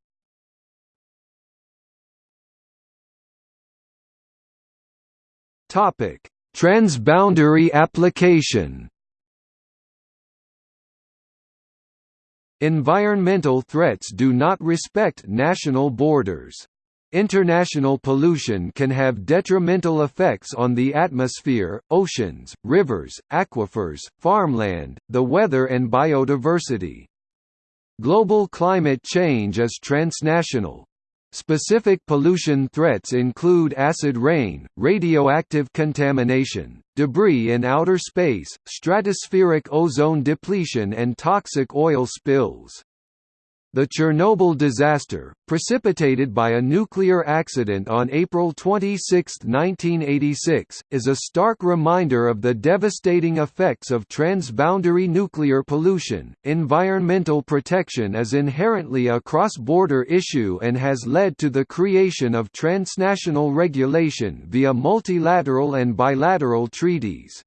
Transboundary application Environmental threats do not respect national borders. International pollution can have detrimental effects on the atmosphere, oceans, rivers, aquifers, farmland, the weather and biodiversity. Global climate change is transnational, Specific pollution threats include acid rain, radioactive contamination, debris in outer space, stratospheric ozone depletion and toxic oil spills. The Chernobyl disaster, precipitated by a nuclear accident on April 26, 1986, is a stark reminder of the devastating effects of transboundary nuclear pollution. Environmental protection is inherently a cross border issue and has led to the creation of transnational regulation via multilateral and bilateral treaties.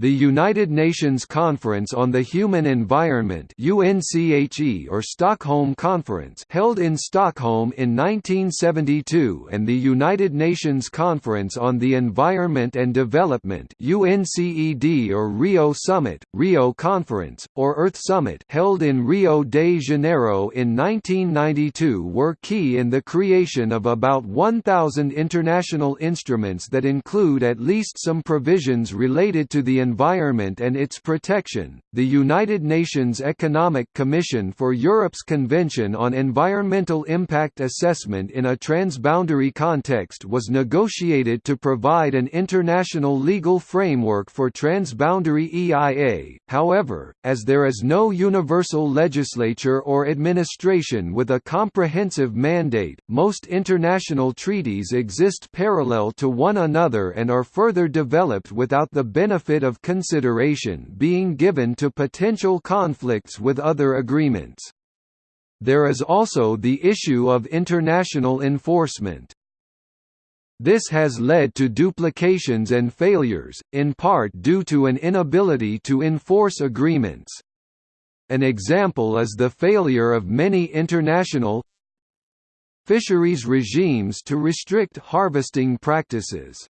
The United Nations Conference on the Human Environment UNCHE or Stockholm Conference held in Stockholm in 1972 and the United Nations Conference on the Environment and Development UNCED or Rio Summit, Rio Conference, or Earth Summit held in Rio de Janeiro in 1992 were key in the creation of about 1,000 international instruments that include at least some provisions related to the environment and its protection. The United Nations Economic Commission for Europe's Convention on Environmental Impact Assessment in a transboundary context was negotiated to provide an international legal framework for transboundary EIA. However, as there is no universal legislature or administration with a comprehensive mandate, most international treaties exist parallel to one another and are further developed without the benefit consideration being given to potential conflicts with other agreements. There is also the issue of international enforcement. This has led to duplications and failures, in part due to an inability to enforce agreements. An example is the failure of many international fisheries regimes to restrict harvesting practices.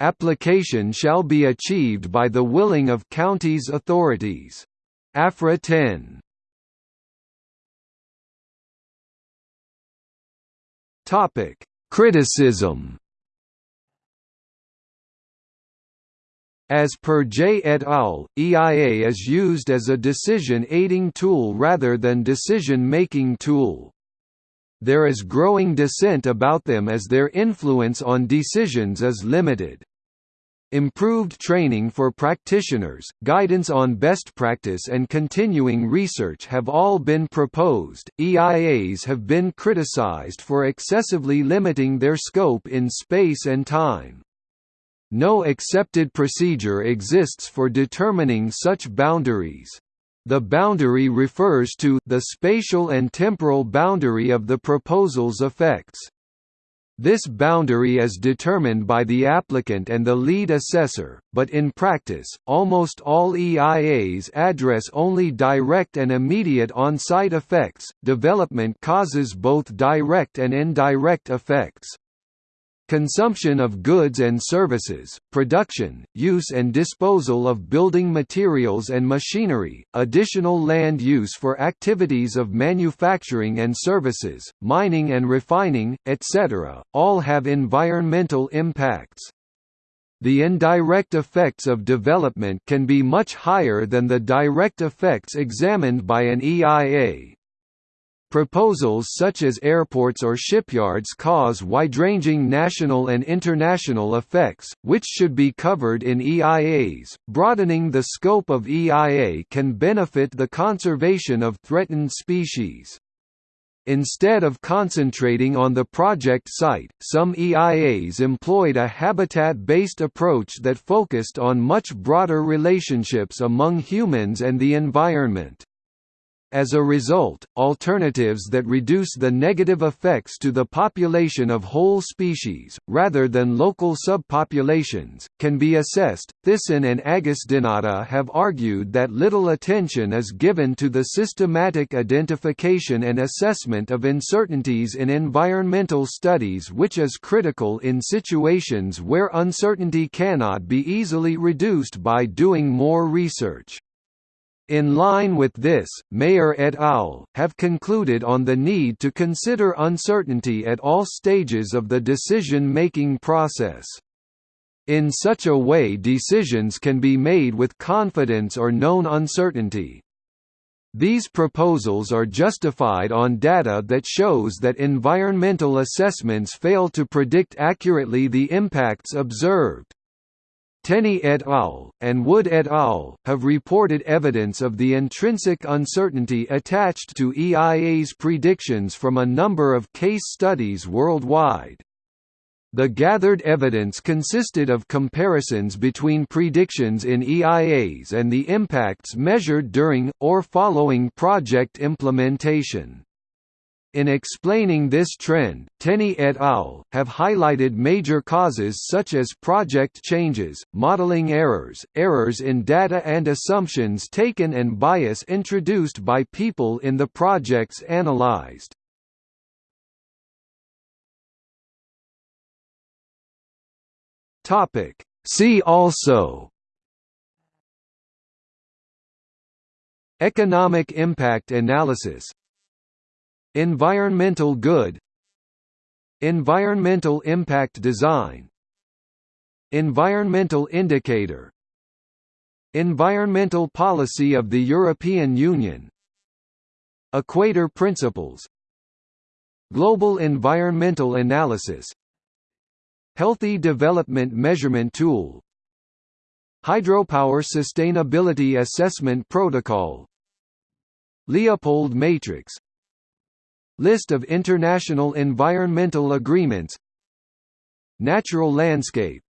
Application shall be achieved by the willing of counties authorities. AFRA 10. Topic: Criticism. As per Jay et al., EIA is used as a decision-aiding tool rather than decision-making tool. There is growing dissent about them as their influence on decisions is limited. Improved training for practitioners, guidance on best practice and continuing research have all been proposed. EIAs have been criticized for excessively limiting their scope in space and time. No accepted procedure exists for determining such boundaries. The boundary refers to the spatial and temporal boundary of the proposal's effects. This boundary is determined by the applicant and the lead assessor, but in practice, almost all EIAs address only direct and immediate on-site effects. Development causes both direct and indirect effects. Consumption of goods and services, production, use and disposal of building materials and machinery, additional land use for activities of manufacturing and services, mining and refining, etc., all have environmental impacts. The indirect effects of development can be much higher than the direct effects examined by an EIA, Proposals such as airports or shipyards cause wide-ranging national and international effects, which should be covered in EIAs. Broadening the scope of EIA can benefit the conservation of threatened species. Instead of concentrating on the project site, some EIAs employed a habitat-based approach that focused on much broader relationships among humans and the environment. As a result, alternatives that reduce the negative effects to the population of whole species, rather than local subpopulations, can be assessed. Thissen and Agusdinata have argued that little attention is given to the systematic identification and assessment of uncertainties in environmental studies, which is critical in situations where uncertainty cannot be easily reduced by doing more research. In line with this, Maier et al. have concluded on the need to consider uncertainty at all stages of the decision-making process. In such a way decisions can be made with confidence or known uncertainty. These proposals are justified on data that shows that environmental assessments fail to predict accurately the impacts observed. Tenney et al., and Wood et al., have reported evidence of the intrinsic uncertainty attached to EIA's predictions from a number of case studies worldwide. The gathered evidence consisted of comparisons between predictions in EIAs and the impacts measured during, or following project implementation. In explaining this trend, Tenney et al. have highlighted major causes such as project changes, modeling errors, errors in data and assumptions taken and bias introduced by people in the projects analyzed. See also Economic impact analysis Environmental good. Environmental impact design. Environmental indicator. Environmental policy of the European Union. Equator Principles. Global Environmental Analysis. Healthy Development Measurement Tool. Hydropower Sustainability Assessment Protocol. Leopold Matrix List of international environmental agreements. Natural landscape.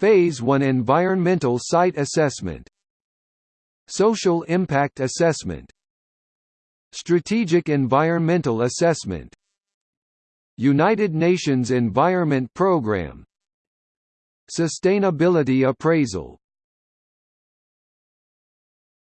Phase 1 Environmental Site Assessment. Social Impact Assessment. Strategic Environmental Assessment. United Nations Environment Programme Sustainability Appraisal